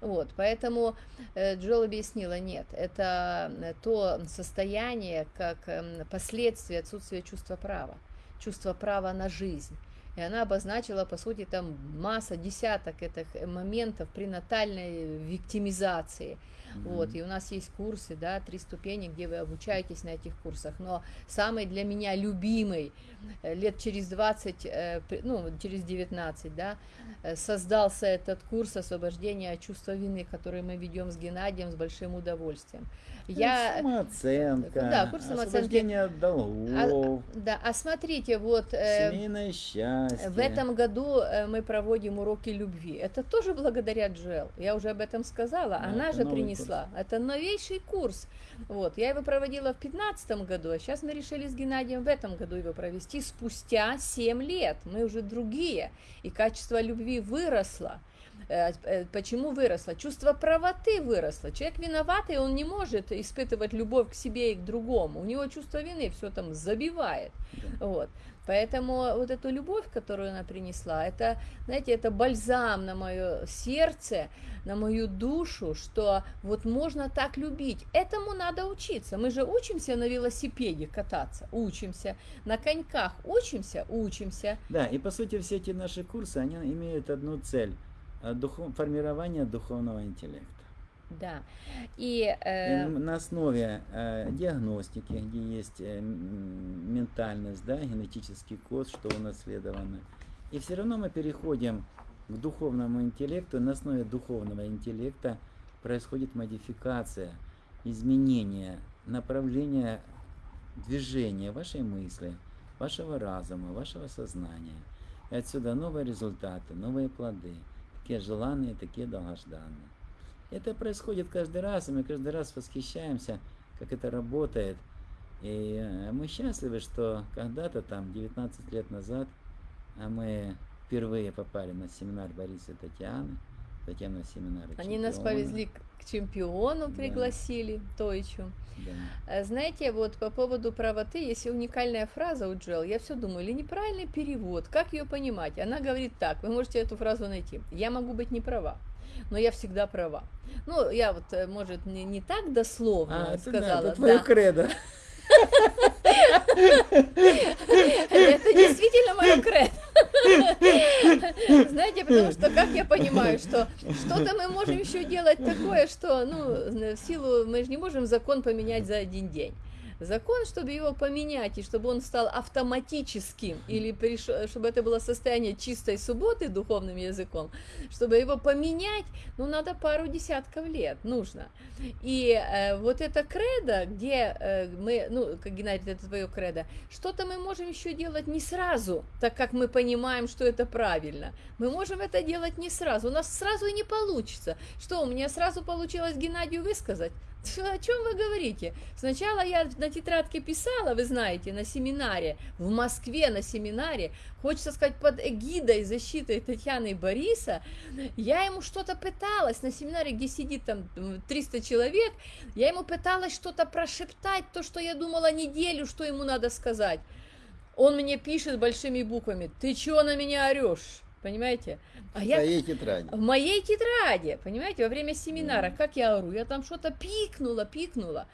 Вот, поэтому э, Джол объяснила, нет, это э, то состояние, как э, последствие отсутствия чувства права, чувство права на жизнь. И она обозначила, по сути, там масса, десяток этих моментов пренатальной виктимизации. Mm-hmm. Вот, и у нас есть курсы, да, три ступени, где вы обучаетесь на этих курсах. Но самый для меня любимый, э, лет через 20, э, ну, через 19, да, э, создался этот курс освобождения от чувства вины, который мы ведем с Геннадием с большим удовольствием. Я... Самооценка, да, курс освобождение от долгов. А, да, а смотрите, вот... Семейное счастье. В этом году э, мы проводим уроки любви. Это тоже благодаря Джел. Я уже об этом сказала. Да, Она это же принесла. Это новейший курс. Вот. Я его проводила в 2015 году, а сейчас мы решили с Геннадием в этом году его провести спустя 7 лет. Мы уже другие. И качество любви выросло. Э, э, Почему выросло? Чувство правоты выросло. Человек виноватый, он не может испытывать любовь к себе и к другому. У него чувство вины все там забивает. Да. Вот. Поэтому вот эту любовь, которую она принесла, это, знаете, это бальзам на мое сердце, на мою душу, что вот можно так любить. Этому надо учиться. Мы же учимся на велосипеде кататься, учимся, на коньках учимся, учимся. Да, и по сути все эти наши курсы, они имеют одну цель духов, формирование духовного интеллекта. Да. И, э, на основе э, диагностики, где есть э, ментальность, да, генетический код, что унаследовано. И все равно мы переходим к духовному интеллекту. На основе духовного интеллекта происходит модификация, изменение направления движения вашей мысли, вашего разума, вашего сознания. И отсюда новые результаты, новые плоды, такие желанные, такие долгожданные. Это происходит каждый раз, и мы каждый раз восхищаемся, как это работает. И э, мы счастливы, что когда-то там, 19 лет назад, а мы впервые попали на семинар Бориса и Татьяны, затем на семинар они нас чемпиона. повезли к к чемпиону, Да. пригласили, Тойчу. Да. Э, Знаете, вот по поводу правоты, есть уникальная фраза у Джел, я все думаю, или неправильный перевод, как ее понимать? Она говорит так, вы можете эту фразу найти, я могу быть не права, но я всегда права. Ну, я вот, э, может, не, не так дословно А, это, да, сказала, это твое да. кредо. Это действительно мое кредо. Знаете, потому что, как я понимаю, что что-то мы можем еще делать такое, что, ну, в силу, мы же не можем закон поменять за один день. Закон, чтобы его поменять, и чтобы он стал автоматическим, или приш- чтобы это было состояние чистой субботы духовным языком, чтобы его поменять, ну, надо пару десятков лет, нужно. И э, вот это кредо, где э, мы, ну, как Геннадий, это твое кредо, что-то мы можем еще делать не сразу, так как мы понимаем, что это правильно. Мы можем это делать не сразу, у нас сразу и не получится. Что, у меня сразу получилось Геннадию высказать? О чем вы говорите? Сначала я на тетрадке писала, вы знаете, на семинаре, в Москве на семинаре, хочется сказать, под эгидой защиты Татьяны и Бориса, я ему что-то пыталась на семинаре, где сидит там м, 300 человек, я ему пыталась что-то прошептать, то, что я думала неделю, что ему надо сказать. Он мне пишет большими буквами, ты чего на меня орешь? Понимаете? А я Твоей тетради. в моей тетради, понимаете, во время семинара, как я ору, я там что-то пикнула, пикнула.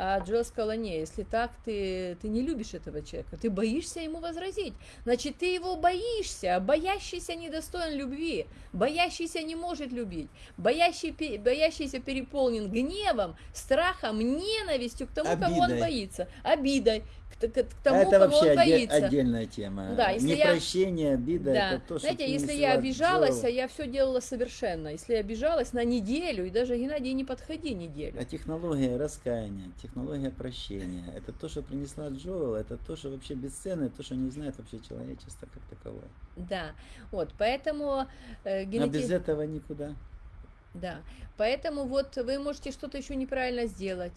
А Джо сказала, не, если так, ты, ты не любишь этого человека, ты боишься ему возразить. Значит, ты его боишься, а боящийся недостоин любви, боящийся не может любить, боящий, боящийся переполнен гневом, страхом, ненавистью к тому, кого он Обидой. боится, обидой к, к- тому, это кого вообще он боится. отдельная тема. Да, если я- Непрощение, обида, Да, это то, что знаете, если я обижалась, а я все делала совершенно. Если я обижалась на неделю, и даже Геннадий не подходи неделю. А технология раскаяния, технология прощения, это то, что принесла Джоэл, это то, что вообще бесценно, то, что не знает вообще человечество как таковое. Да, вот, поэтому э, А генети- без этого никуда. Да, поэтому вот вы можете что-то еще неправильно сделать,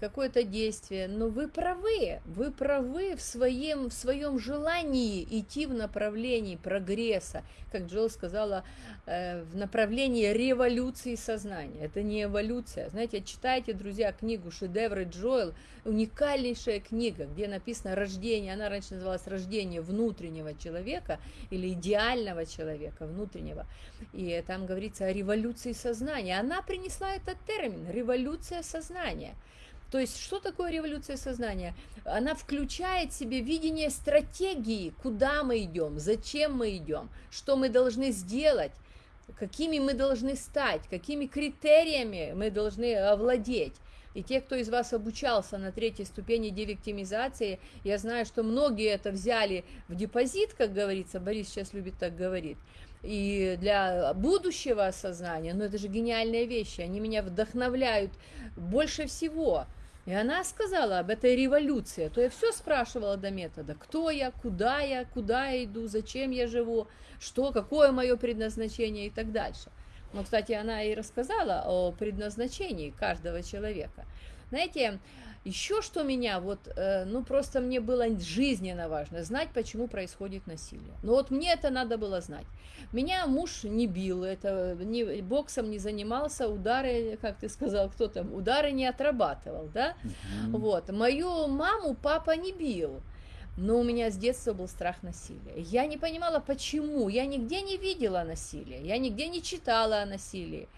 какое-то действие, но вы правы, вы правы в своем, в своем желании идти в направлении прогресса, как Джилл сказала, э, в направлении революции сознания. Это не эволюция. Знаете, читайте, друзья, книгу «Шедевры Джоэл», уникальнейшая книга, где написано «Рождение», она раньше называлась «Рождение внутреннего человека» или «Идеального человека», внутреннего. И там говорится о революции сознания. Она принесла этот термин «революция сознания». То есть, что такое революция сознания? Она включает в себе видение стратегии, куда мы идем, зачем мы идем, что мы должны сделать, какими мы должны стать, какими критериями мы должны овладеть. И те, кто из вас обучался на третьей ступени девиктимизации, я знаю, что многие это взяли в депозит, как говорится, Борис сейчас любит так говорить, и для будущего осознания, но это же гениальные вещи, они меня вдохновляют больше всего. И она сказала об этой революции. То я все спрашивала до метода. Кто я, куда я, куда я иду, зачем я живу, что, какое мое предназначение и так дальше. Ну, кстати, она и рассказала о предназначении каждого человека. Знаете, еще что меня, вот, э, ну, просто мне было жизненно важно знать, почему происходит насилие. Ну, вот мне это надо было знать. Меня муж не бил, это не, боксом не занимался, удары, как ты сказал, кто там, удары не отрабатывал, да? Угу. Вот. Мою маму папа не бил. Но у меня с детства был страх насилия. Я не понимала, почему. Я нигде не видела насилия, я нигде не читала о насилии.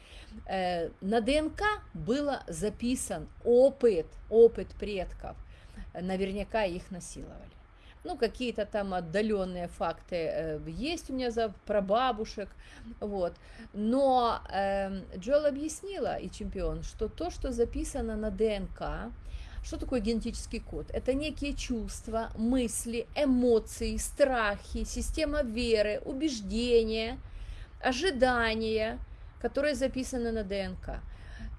Э, на ДНК было записан опыт, опыт предков. Наверняка их насиловали. Ну, какие-то там отдаленные факты э, есть у меня за прабабушек, вот. Но э, Джоэл объяснила, и чемпион, что то, что записано на ДНК, что такое генетический код? Это некие чувства, мысли, эмоции, страхи, система веры, убеждения, ожидания, которые записаны на ДНК.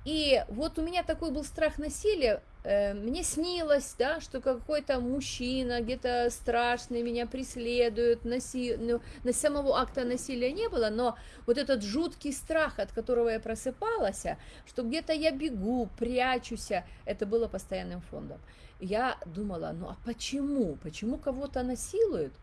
И вот у меня такой был страх насилия, э, мне снилось, да, что какой-то мужчина где-то страшный меня преследует, наси... ну, на самого акта насилия не было, но вот этот жуткий страх, от которого я просыпалась, что где-то я бегу, прячусь, это было постоянным фондом. Я думала, ну а почему? Почему кого-то насилуют?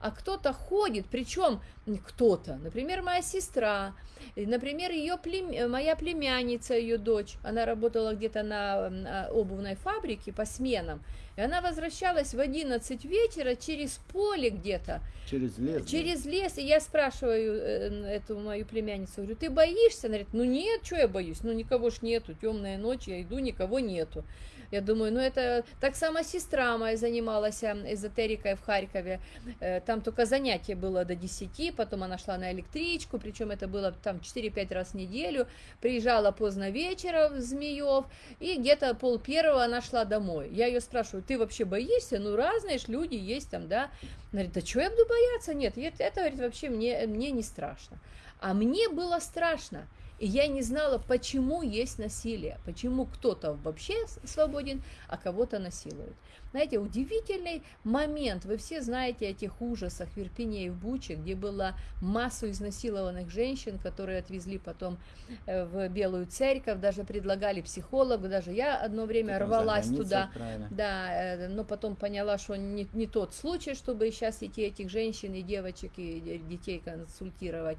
А кто-то ходит, причем кто-то, например, моя сестра, например, ее плем... моя племянница, ее дочь, она работала где-то на обувной фабрике по сменам, и она возвращалась в 11 вечера через поле где-то. Через лес? Через да? лес, и я спрашиваю э, эту мою племянницу, говорю, ты боишься? Она говорит, ну нет, что я боюсь, ну никого ж нету, темная ночь, я иду, никого нету. Я думаю, ну это так само сестра моя занималась эзотерикой в Харькове. Э, там только занятие было до 10, потом она шла на электричку, причем это было там 4-5 раз в неделю. Приезжала поздно вечером в Змеев, и где-то пол первого она шла домой. Я ее спрашиваю, ты вообще боишься? Ну, разные ж люди есть там, да? Она говорит, да что я буду бояться? Нет, это, говорит, вообще мне, мне не страшно. А мне было страшно. И я не знала, почему есть насилие, почему кто-то вообще свободен, а кого-то насилуют. Знаете, удивительный момент. Вы все знаете о тех ужасах в Ирпене и в Буче, где было массу изнасилованных женщин, которые отвезли потом э, в Белую Церковь, даже предлагали психологу, даже я одно время так рвалась туда, правильно. да, э, но потом поняла, что не, не тот случай, чтобы сейчас идти этих женщин и девочек и детей консультировать.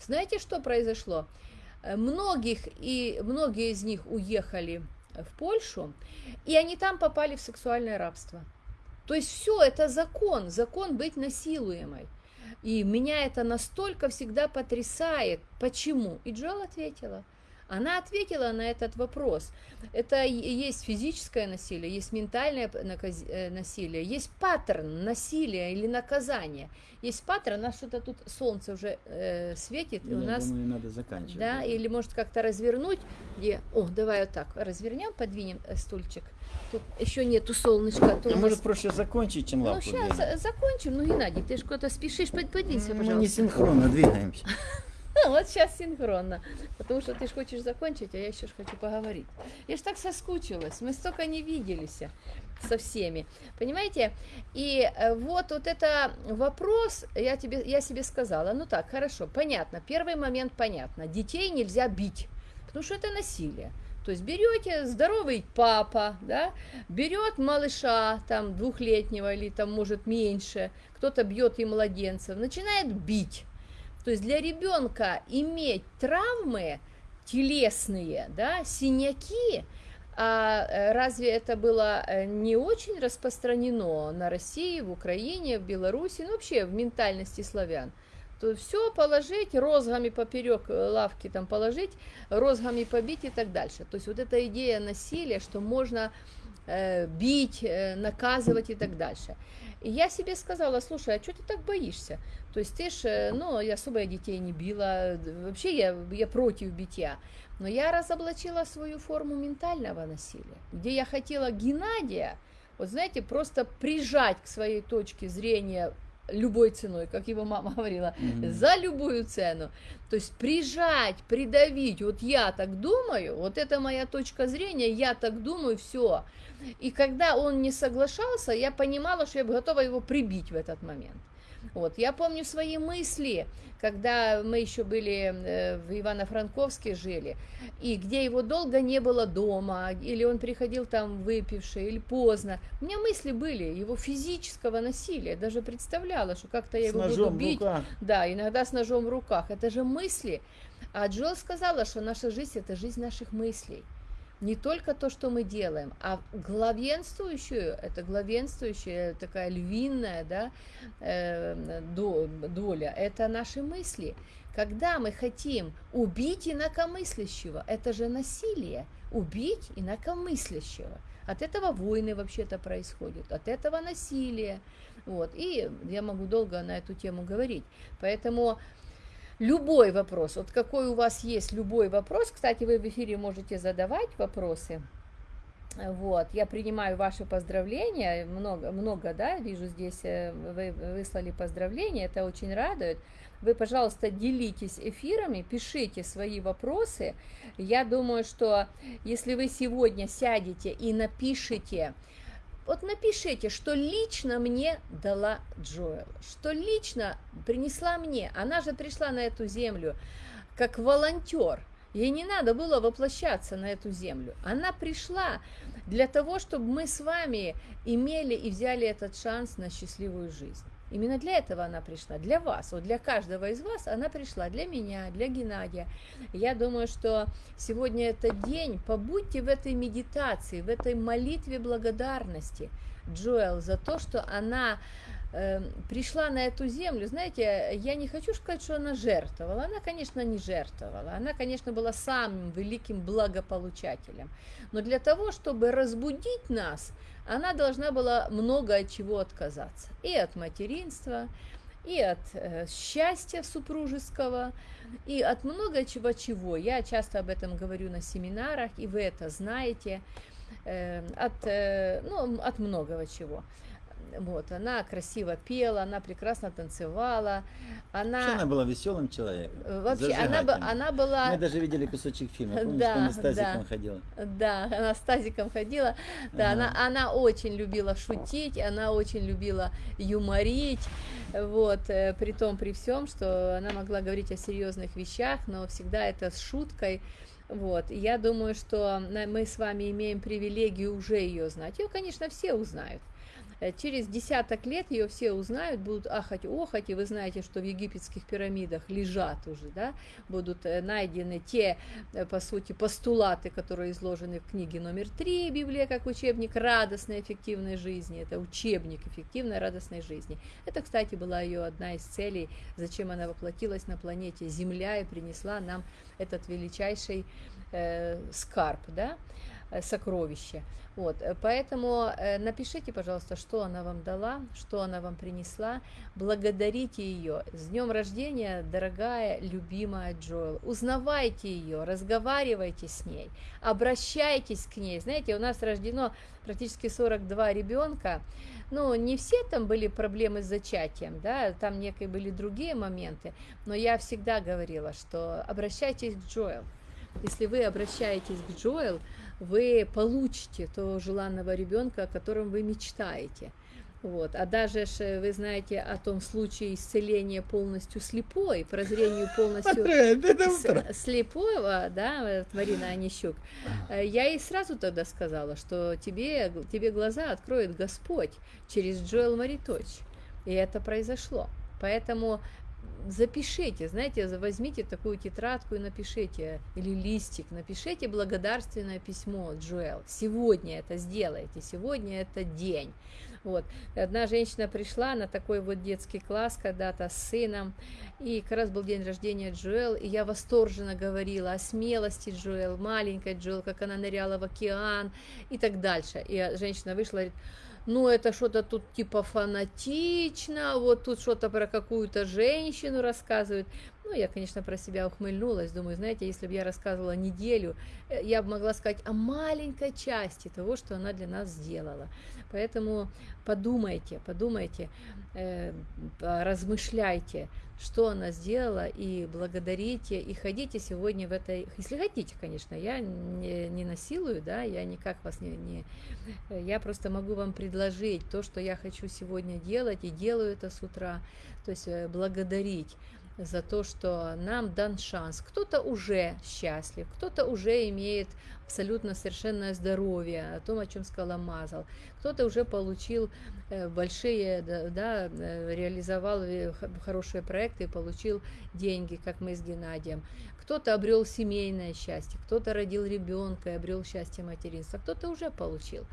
Знаете, что произошло? Э, многих, и многие из них уехали в Польшу, и они там попали в сексуальное рабство. То есть все, это закон, закон быть насилуемой. И меня это настолько всегда потрясает. Почему? И Джоэл ответила – она ответила на этот вопрос. Это есть физическое насилие, есть ментальное э, насилие, есть паттерн насилия или наказания. Есть паттерн, у нас что-то тут солнце уже э, светит, и у нас... Думаю, надо заканчивать. Да, да, или может как-то развернуть, где... О, давай вот так, развернем, подвинем э, стульчик. Тут еще нету солнышка. То а нас... может проще закончить, чем лапу Ну, сейчас закончим. Ну, Геннадий, ты же куда-то спешишь, подвинься, пожалуйста. Мы не синхронно двигаемся. Вот сейчас синхронно. Потому что ты же хочешь закончить, а я еще хочу поговорить. Я ж так соскучилась. Мы столько не виделись со всеми. Понимаете? И э, вот, вот это вопрос, я, тебе, я себе сказала, ну так, хорошо, понятно. Первый момент понятно. Детей нельзя бить, потому что это насилие. То есть берете здоровый папа, да, берет малыша, там, двухлетнего или там, может, меньше, кто-то бьет и младенцев, начинает бить. То есть для ребенка иметь травмы телесные, да, синяки, а э, разве это было э, не очень распространено на России, в Украине, в Беларуси, ну вообще в ментальности славян? То все положить, розгами поперек э, лавки там положить, розгами побить и так дальше. То есть вот эта идея насилия, что можно бить, наказывать и так дальше. И я себе сказала, слушай, а что ты так боишься? То есть ты ж, э, ну, я особо я детей не била, вообще я, я против битья. Но я разоблачила свою форму ментального насилия, где я хотела Геннадия, вот знаете, просто прижать к своей точке зрения любой ценой, как его мама говорила, Мгм. за любую цену. То есть прижать, придавить, вот я так думаю, вот это моя точка зрения, я так думаю, все. И когда он не соглашался, я понимала, что я готова его прибить в этот момент. Вот, я помню свои мысли, когда мы еще были э, в Ивано-Франковске жили, и где его долго не было дома, или он приходил там выпивший, или поздно. У меня мысли были его физического насилия, даже представляла, что как-то я С его буду бить. Да, иногда с ножом в руках. Это же мысли. А Джо сказала, что наша жизнь это жизнь наших мыслей. Не только то, что мы делаем, а главенствующую, это главенствующая такая львиная да, э, до- доля, это наши мысли. Когда мы хотим убить инакомыслящего, это же насилие, убить инакомыслящего. От этого войны вообще-то происходят, от этого насилие. Вот. И я могу долго на эту тему говорить. Поэтому любой вопрос, вот какой у вас есть любой вопрос, кстати, вы в эфире можете задавать вопросы. Вот, я принимаю ваши поздравления, много, много, да, вижу здесь, э, вы выслали поздравления, это очень радует. Вы, пожалуйста, делитесь эфирами, пишите свои вопросы. Я думаю, что если вы сегодня сядете и напишите, вот напишите, что лично мне дала Джоэл, что лично принесла мне. Она же пришла на эту землю как волонтер. Ей не надо было воплощаться на эту землю. Она пришла для того, чтобы мы с вами имели и взяли этот шанс на счастливую жизнь. Именно для этого она пришла, для вас, вот для каждого из вас она пришла, для меня, для Геннадия. Я думаю, что сегодня этот день, побудьте в этой медитации, в этой молитве благодарности Джоэл за то, что она э, пришла на эту землю. Знаете, я не хочу сказать, что она жертвовала. Она, конечно, не жертвовала. Она, конечно, была самым великим благополучателем. Но для того, чтобы разбудить нас, она должна была много от чего отказаться. И от материнства, и от э, счастья супружеского, и от много чего чего. Я часто об этом говорю на семинарах, и вы это знаете. Э, от, э, ну, от многого чего. Вот, она красиво пела, она прекрасно танцевала, Вообще она, она была веселым человеком. э, вообще, она, она была, Мы даже видели кусочек фильма. Помнишь, Да, помню, с тазиком да. ходила. да, она с тазиком ходила, да, Ага. она, она очень любила шутить, она очень любила юморить, вот, э, при том, при всем, что она могла говорить о серьезных вещах, но всегда это с шуткой, вот, я думаю, что мы с вами имеем привилегию уже ее знать, ее, конечно, все узнают, Через десяток лет ее все узнают, будут ахать, охать, и вы знаете, что в египетских пирамидах лежат уже, да, будут э, найдены те, э, по сути, постулаты, которые изложены в книге номер три Библия как учебник радостной эффективной жизни. Это учебник эффективной радостной жизни. Это, кстати, была ее одна из целей, зачем она воплотилась на планете Земля и принесла нам этот величайший э, скарб, да, э, сокровище. Вот, э, поэтому э, напишите, пожалуйста, что она вам дала, что она вам принесла, благодарите ее. С днем рождения, дорогая, любимая Джоэл. Узнавайте ее, разговаривайте с ней, обращайтесь к ней. Знаете, у нас рождено практически 42 ребенка, ну, не все там были проблемы с зачатием, да, там некие были другие моменты, но я всегда говорила, что обращайтесь к Джоэл. Если вы обращаетесь к Джоэл, вы получите того желанного ребенка, о котором вы мечтаете. Вот. А даже ж, вы знаете о том случае исцеления полностью слепой, прозрению полностью с- слепого, да, Марина Онищук, э, я ей сразу тогда сказала, что тебе, тебе глаза откроет Господь через Джоэл Мариточ. И это произошло. Поэтому запишите, знаете, возьмите такую тетрадку и напишите, или листик, напишите благодарственное письмо Джоэл. Сегодня это сделайте, сегодня это день. Вот. Одна женщина пришла на такой вот детский класс когда-то с сыном, и как раз был день рождения Джоэл, и я восторженно говорила о смелости Джоэл, маленькой Джоэл, как она ныряла в океан и так дальше. И женщина вышла и говорит, ну это что-то тут типа фанатично, вот тут что-то про какую-то женщину рассказывают. Ну, я, конечно, про себя ухмыльнулась, думаю, знаете, если бы я рассказывала неделю, э, я бы могла сказать о маленькой части того, что она для нас сделала. Поэтому подумайте, подумайте, э, размышляйте, что она сделала, и благодарите, и ходите сегодня в этой, если хотите, конечно, я не, не насилую, да, я никак вас не, не, я просто могу вам предложить то, что я хочу сегодня делать, и делаю это с утра, то есть э, благодарить за то, что нам дан шанс. Кто-то уже счастлив, кто-то уже имеет абсолютно совершенное здоровье, о том, о чем сказала Мазал. Кто-то уже получил э, большие, да, э, реализовал э, хорошие проекты и получил деньги, как мы с Геннадием. Кто-то обрел семейное счастье, кто-то родил ребенка и обрел счастье материнства, кто-то уже получил.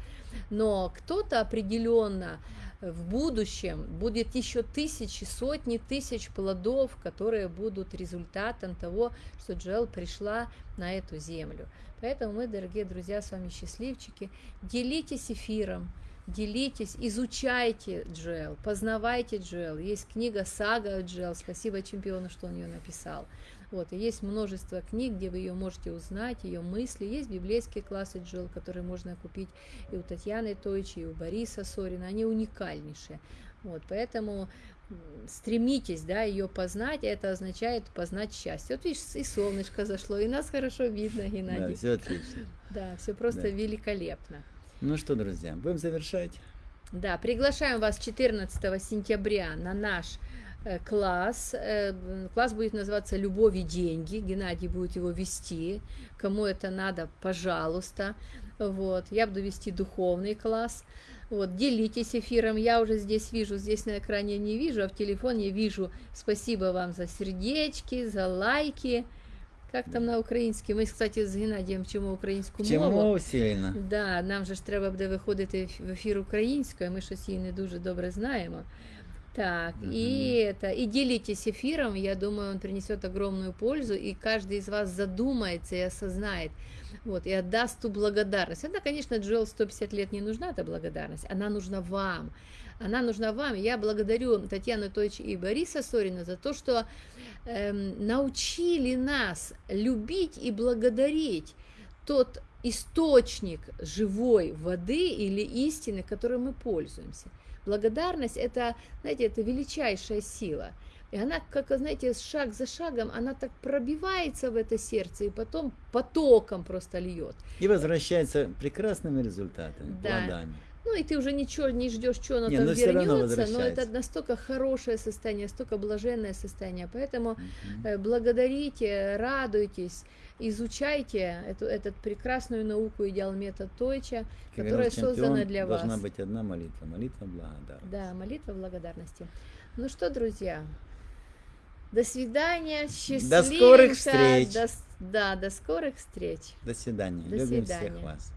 Но кто-то определенно в будущем будет еще тысячи, сотни тысяч плодов, которые будут результатом того, что Джоэл пришла на эту землю. Поэтому мы, дорогие друзья, с вами счастливчики. Делитесь эфиром, делитесь, изучайте Джоэл, познавайте Джоэл. Есть книга «Сага Джоэл», спасибо чемпиону, что он ее написал. Вот, и есть множество книг, где вы ее можете узнать, ее мысли. Есть библейские классы Джоэл, которые можно купить и у Татьяны Тойчи, и у Бориса Сорина. Они уникальнейшие. Вот, поэтому стремитесь, да, ее познать, это означает познать счастье. Вот видишь, и солнышко зашло, и нас хорошо видно, Геннадий. Да, все отлично. Да, все просто да. великолепно. Ну что, друзья, будем завершать. Да, приглашаем вас 14 сентября на наш класс. Э, класс будет называться «Любовь и деньги». Геннадий будет его вести. Кому это надо, пожалуйста. Вот. Я буду вести духовный класс. Вот, делитесь эфиром. Я уже здесь вижу, здесь на экране не вижу, а в телефоне вижу. Спасибо вам за сердечки, за лайки. Как там на українській? Ми, кстати, з Геннадієм вчимо українську Вчимо мову. сильно. Да, нам же ж треба буде виходити в ефір українською, ми щось її не дуже добре знаємо. Так, угу. и это, и делитесь эфиром, я думаю, он принесет огромную пользу, и каждый из вас задумается и осознает, вот, и отдаст ту благодарность. Это, конечно, Джоэл 150 лет не нужна эта благодарность, она нужна вам, она нужна вам. Я благодарю Татьяну Тойч и Бориса Сорина за то, что эм, научили нас любить и благодарить тот источник живой воды или истины, которой мы пользуемся. Благодарность это, знаете, это величайшая сила. И она, как, знаете, шаг за шагом, она так пробивается в это сердце и потом потоком просто льет. И возвращается прекрасными результатами, да. плодами. Ну и ты уже ничего не ждешь, что оно не, там вернется, но это настолько хорошее состояние, настолько блаженное состояние. Поэтому угу. благодарите, радуйтесь, изучайте эту, эту прекрасную науку идеал метод Тойча, как которая создана для вас. Должна быть одна молитва, молитва благодарности. Да, молитва благодарности. Ну что, друзья, до свидания, счастливенько. До скорых встреч. До, да, до скорых встреч. До свидания. До Любим свидания. всех вас.